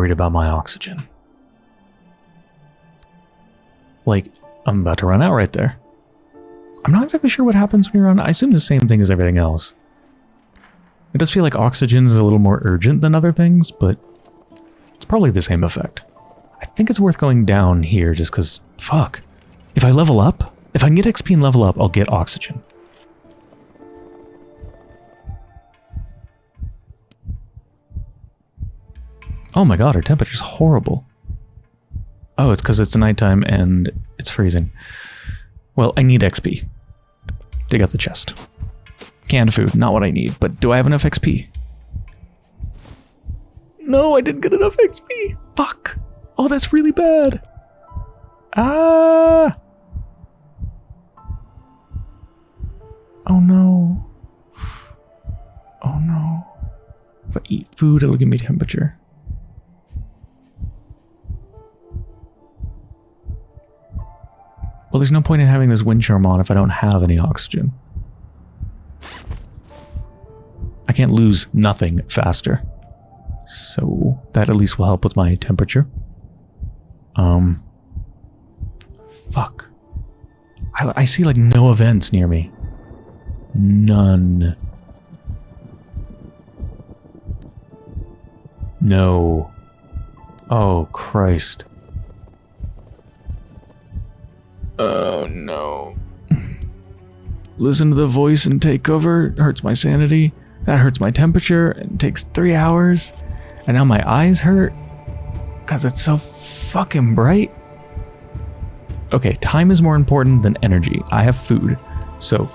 A: Worried about my oxygen. Like, I'm about to run out right there. I'm not exactly sure what happens when you run. I assume the same thing as everything else. It does feel like oxygen is a little more urgent than other things, but it's probably the same effect. I think it's worth going down here just because, fuck. If I level up, if I can get XP and level up, I'll get oxygen. Oh my god, our temperature's horrible. Oh, it's because it's nighttime and it's freezing. Well, I need XP. Dig out the chest. Canned food, not what I need, but do I have enough XP? No, I didn't get enough XP! Fuck! Oh, that's really bad! Ah! Oh no. Oh no. If I eat food, it'll give me temperature. Well, there's no point in having this wind charm on if I don't have any oxygen. I can't lose nothing faster. So that at least will help with my temperature. Um, fuck. I, I see like no events near me. None. No. Oh, Christ. Oh no. (laughs) Listen to the voice and take over It hurts my sanity. That hurts my temperature. It takes three hours. And now my eyes hurt. Because it's so fucking bright. Okay, time is more important than energy. I have food. So,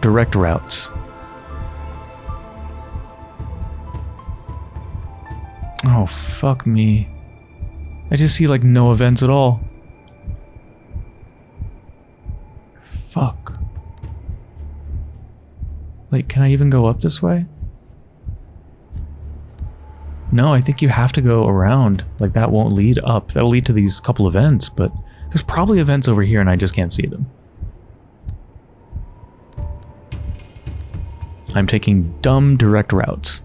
A: direct routes. Oh, fuck me. I just see like no events at all. Fuck. Wait, can I even go up this way? No, I think you have to go around. Like that won't lead up. That will lead to these couple events, but there's probably events over here and I just can't see them. I'm taking dumb direct routes.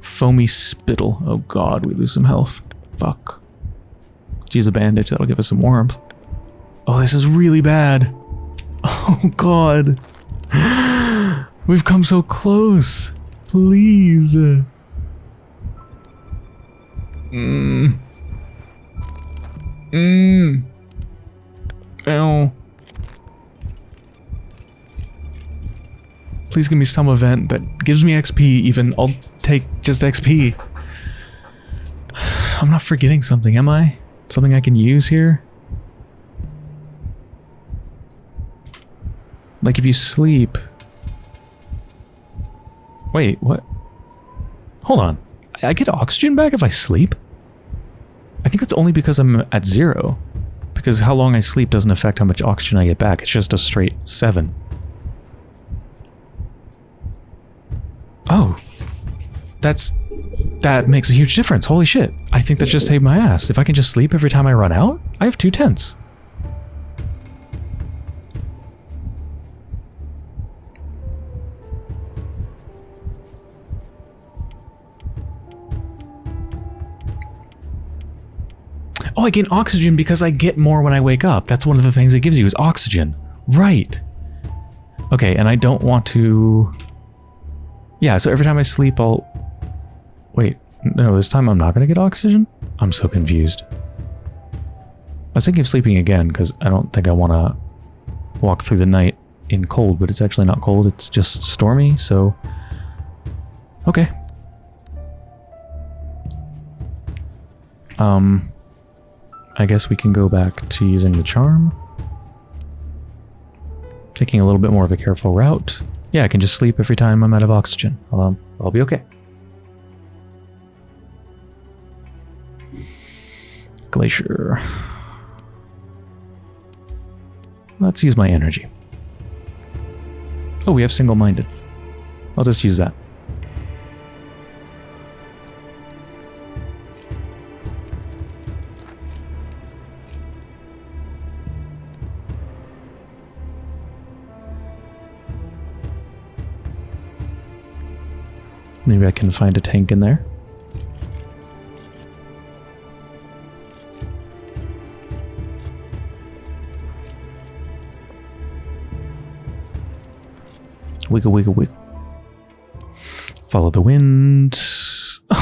A: Foamy spittle. Oh god, we lose some health. Fuck. Let's use a bandage, that'll give us some warmth. Oh, this is really bad. (laughs) Oh god. (gasps) We've come so close. Please. Mmm. Mmm. Ow. Please give me some event that gives me XP even. I'll take just XP. (sighs) I'm not forgetting something, am I? Something I can use here? Like if you sleep... Wait, what? Hold on. I get oxygen back if I sleep? I think that's only because I'm at zero. Because how long I sleep doesn't affect how much oxygen I get back. It's just a straight seven. Oh. That's... That makes a huge difference. Holy shit. I think that just saved my ass. If I can just sleep every time I run out, I have two tents. Oh, I gain oxygen because I get more when I wake up. That's one of the things it gives you is oxygen. Right. Okay, and I don't want to... Yeah, so every time I sleep, I'll... Wait, no, this time I'm not going to get oxygen? I'm so confused. I was thinking of sleeping again, because I don't think I want to walk through the night in cold, but it's actually not cold, it's just stormy, so... Okay. Um... I guess we can go back to using the charm. Taking a little bit more of a careful route. Yeah, I can just sleep every time I'm out of oxygen. Um, I'll be okay. Glacier. Let's use my energy. Oh, we have single-minded. I'll just use that. Maybe I can find a tank in there. Wiggle, wiggle, wiggle. Follow the wind. (laughs)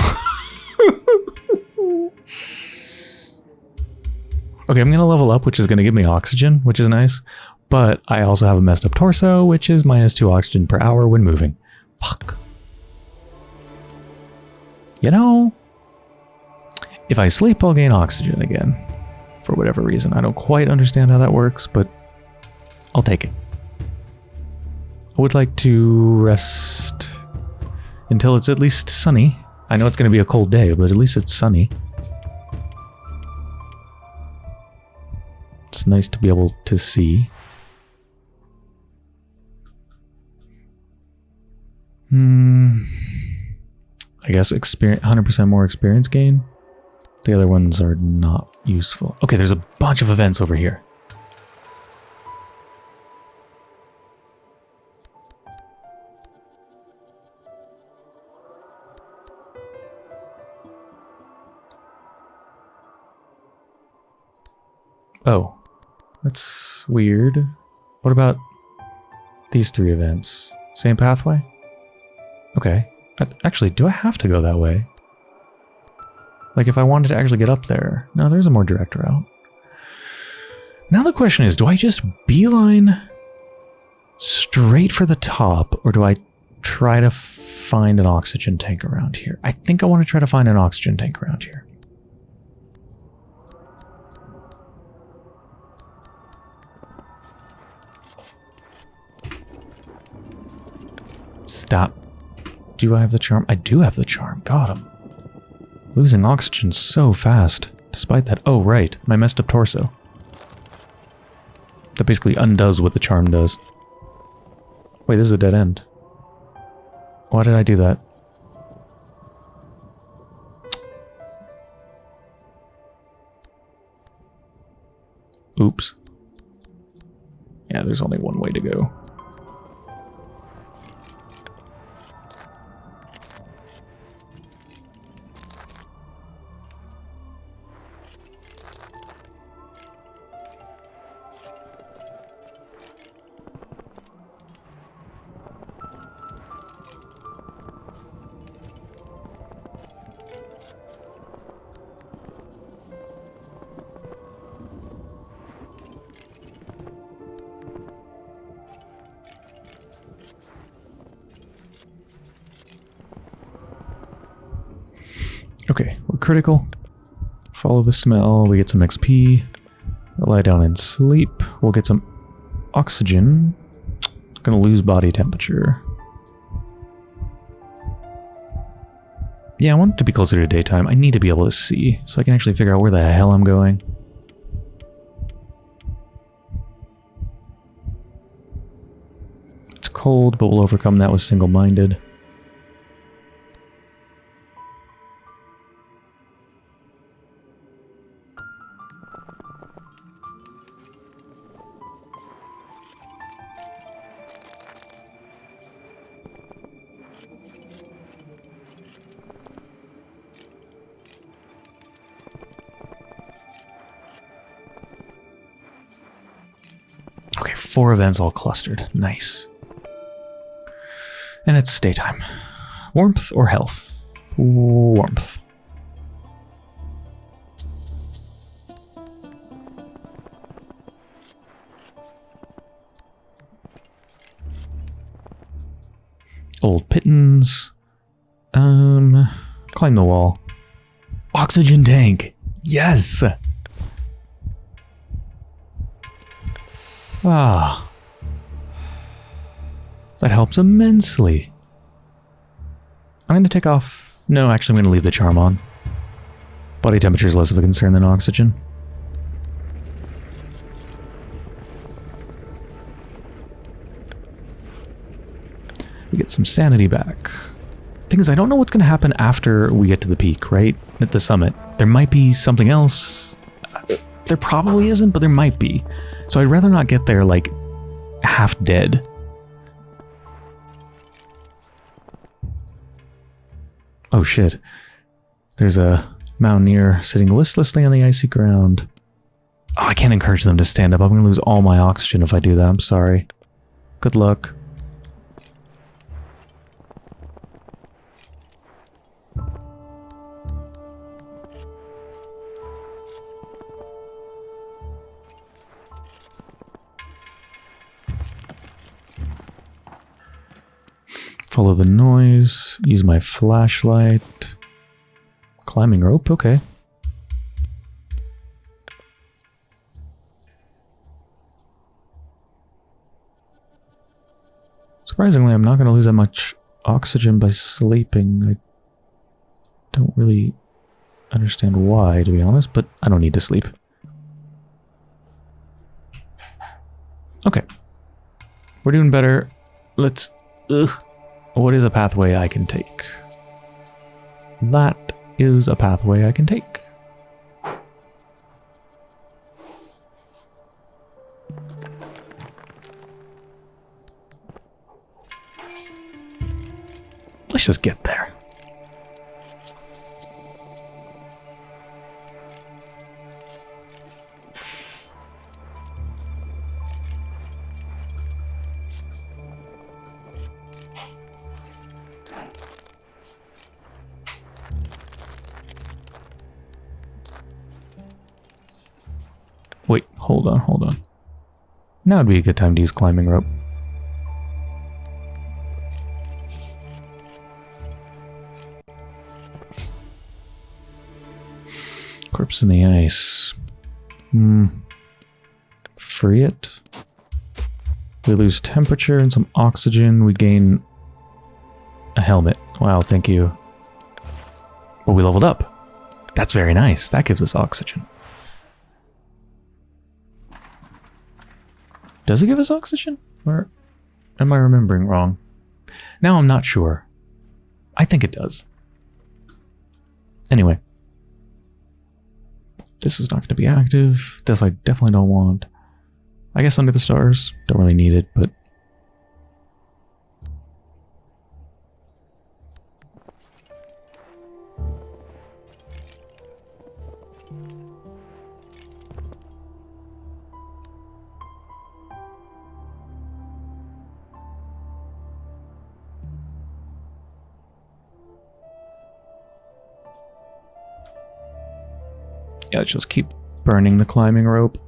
A: Okay, I'm going to level up, which is going to give me oxygen, which is nice. But I also have a messed up torso, which is minus 2 oxygen per hour when moving. Fuck. You know, if I sleep, I'll gain oxygen again. For whatever reason. I don't quite understand how that works, but I'll take it. Would like to rest until it's at least sunny. I know it's going to be a cold day, but at least it's sunny. It's nice to be able to see. Hmm... I guess experience 100% more experience gain. The other ones are not useful. Okay, there's a bunch of events over here. Oh, that's weird. What about these three events? Same pathway? Okay. Actually, do I have to go that way? Like, if I wanted to actually get up there. No, there's a more direct route. Now the question is, do I just beeline straight for the top, or do I try to find an oxygen tank around here? I think I want to try to find an oxygen tank around here. Stop. Do I have the charm? I do have the charm. Got him. Losing oxygen so fast. Despite that. Oh, right. My messed up torso. That basically undoes what the charm does. Wait, this is a dead end. Why did I do that? Oops. Yeah, there's only one way to go. Okay, we're critical. Follow the smell, we get some XP. Lie down and sleep. We'll get some oxygen. Gonna lose body temperature. Yeah, I want it to be closer to daytime. I need to be able to see, so I can actually figure out where the hell I'm going. It's cold, but we'll overcome that with single-minded. Events all clustered. Nice. And it's daytime. Warmth or health? Warmth. Old pittance. Um, climb the wall. Oxygen tank. Yes. Ah. Helps immensely. I'm going to take off... No, actually I'm going to leave the charm on. Body temperature is less of a concern than oxygen. We get some sanity back. Thing is, I don't know what's going to happen after we get to the peak, right? At the summit. There might be something else. There probably isn't, but there might be. So I'd rather not get there, like, half dead. Oh shit. There's a mountaineer sitting listlessly on the icy ground. Oh, I can't encourage them to stand up. I'm going to lose all my oxygen if I do that. I'm sorry. Good luck. Follow the noise. Use my flashlight. Climbing rope, okay. Surprisingly, I'm not going to lose that much oxygen by sleeping. I don't really understand why, to be honest, but I don't need to sleep. Okay. We're doing better. Let's... Ugh. What is a pathway I can take? That is a pathway I can take. Let's just get there. Now would be a good time to use climbing rope. Corpse in the ice. Hmm. Free it. We lose temperature and some oxygen. We gain A helmet. Wow, thank you. Well, we leveled up. That's very nice. That gives us oxygen. Does it give us oxygen? Or am I remembering wrong? Now I'm not sure. I think it does. Anyway. This is not going to be active. This I definitely don't want. I guess Under the Stars. Don't really need it, but... Yeah, just keep burning the climbing rope.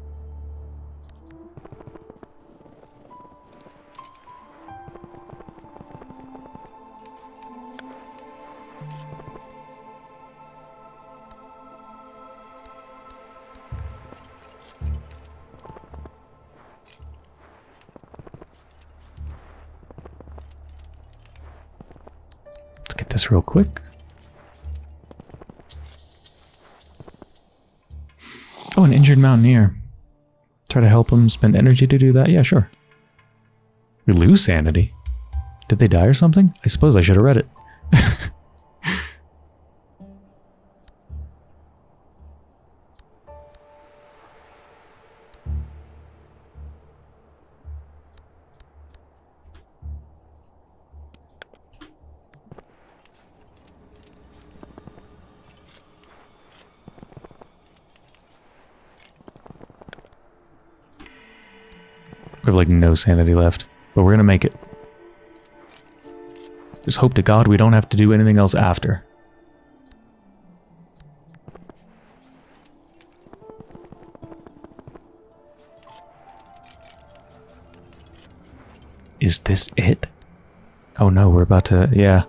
A: Spend energy to do that? Yeah, sure. We lose sanity. Did they die or something? I suppose I should have read it. Sanity left, but we're gonna make it. Just hope to God we don't have to do anything else after. Is this it? Oh no, we're about to, yeah.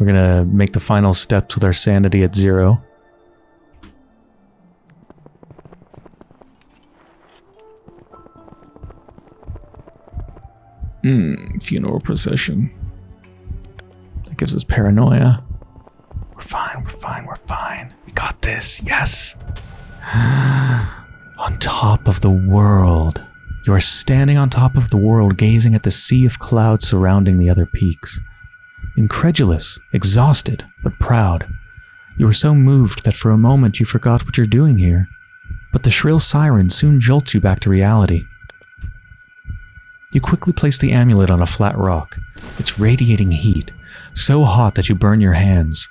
A: We're gonna make the final steps with our sanity at zero. Procession. That gives us paranoia. We're fine, we're fine, we're fine. We got this, yes. (gasps) on top of the world. You are standing on top of the world, gazing at the sea of clouds surrounding the other peaks. Incredulous, exhausted, but proud. You are so moved that for a moment you forgot what you're doing here. But the shrill siren soon jolts you back to reality. You quickly place the amulet on a flat rock. It's radiating heat, so hot that you burn your hands.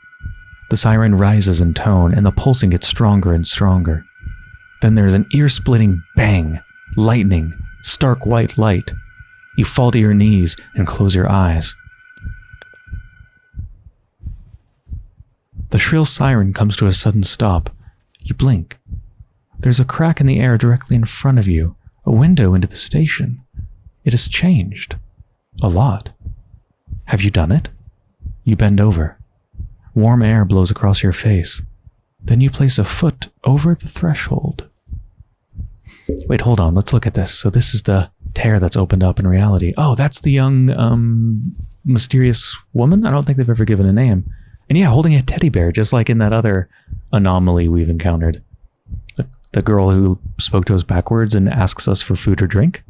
A: The siren rises in tone, and the pulsing gets stronger and stronger. Then there's an ear-splitting bang, lightning, stark white light. You fall to your knees and close your eyes. The shrill siren comes to a sudden stop. You blink. There's a crack in the air directly in front of you, a window into the station. It has changed. A lot. Have you done it? You bend over. Warm air blows across your face. Then you place a foot over the threshold. Wait, hold on. Let's look at this. So this is the tear that's opened up in reality. Oh, that's the young, um, mysterious woman? I don't think they've ever given a name. And yeah, holding a teddy bear, just like in that other anomaly we've encountered. The, the girl who spoke to us backwards and asks us for food or drink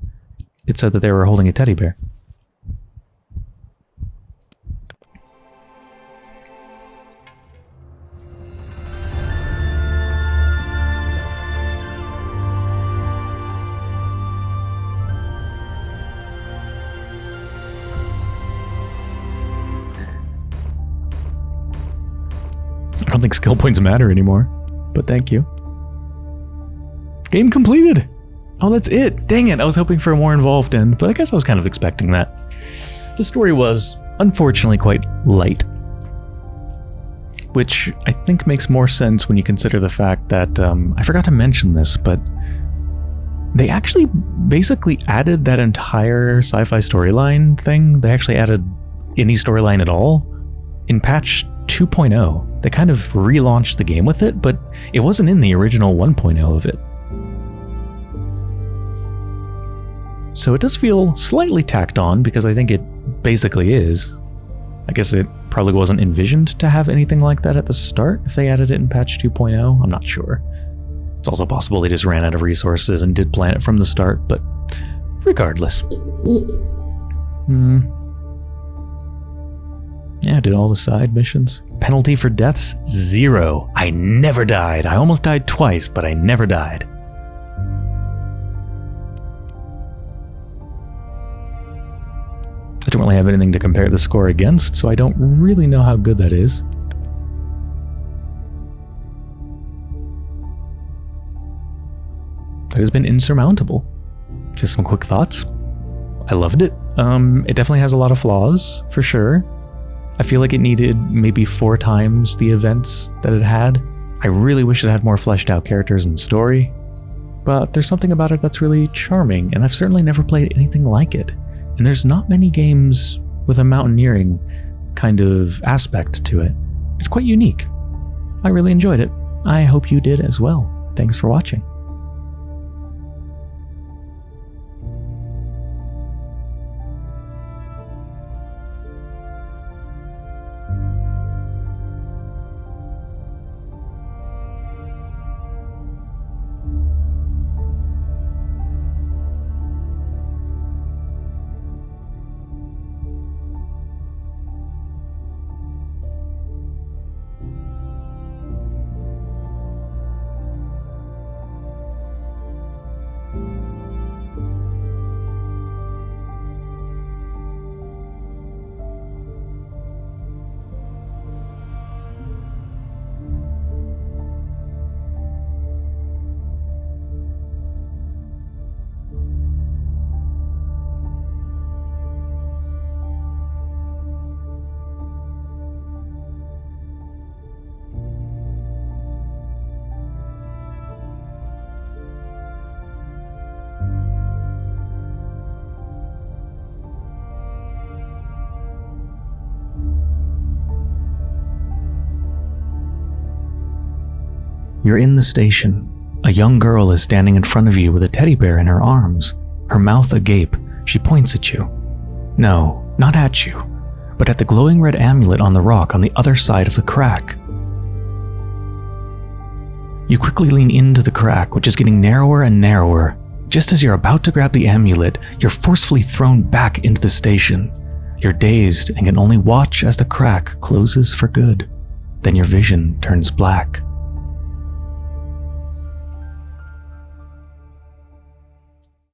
A: it said that they were holding a teddy bear. I don't think skill points matter anymore, but thank you. Game completed! Oh, that's it. Dang it. I was hoping for a more involved end, but I guess I was kind of expecting that. The story was, unfortunately, quite light. Which I think makes more sense when you consider the fact that, um, I forgot to mention this, but they actually basically added that entire sci-fi storyline thing. They actually added any storyline at all in patch 2.0. They kind of relaunched the game with it, but it wasn't in the original 1.0 of it. So it does feel slightly tacked on because I think it basically is. I guess it probably wasn't envisioned to have anything like that at the start if they added it in patch 2.0. I'm not sure. It's also possible they just ran out of resources and did plan it from the start, but regardless. Hmm. Yeah, did all the side missions. Penalty for deaths? Zero. I never died. I almost died twice, but I never died. Don't really have anything to compare the score against, so I don't really know how good that is. That has been insurmountable. Just some quick thoughts. I loved it. Um, it definitely has a lot of flaws, for sure. I feel like it needed maybe four times the events that it had. I really wish it had more fleshed out characters and story, but there's something about it that's really charming, and I've certainly never played anything like it. And there's not many games with a mountaineering kind of aspect to it. It's quite unique. I really enjoyed it. I hope you did as well. Thanks for watching. In the station. A young girl is standing in front of you with a teddy bear in her arms. Her mouth agape, she points at you. No, not at you, but at the glowing red amulet on the rock on the other side of the crack. You quickly lean into the crack, which is getting narrower and narrower. Just as you're about to grab the amulet, you're forcefully thrown back into the station. You're dazed and can only watch as the crack closes for good. Then your vision turns black.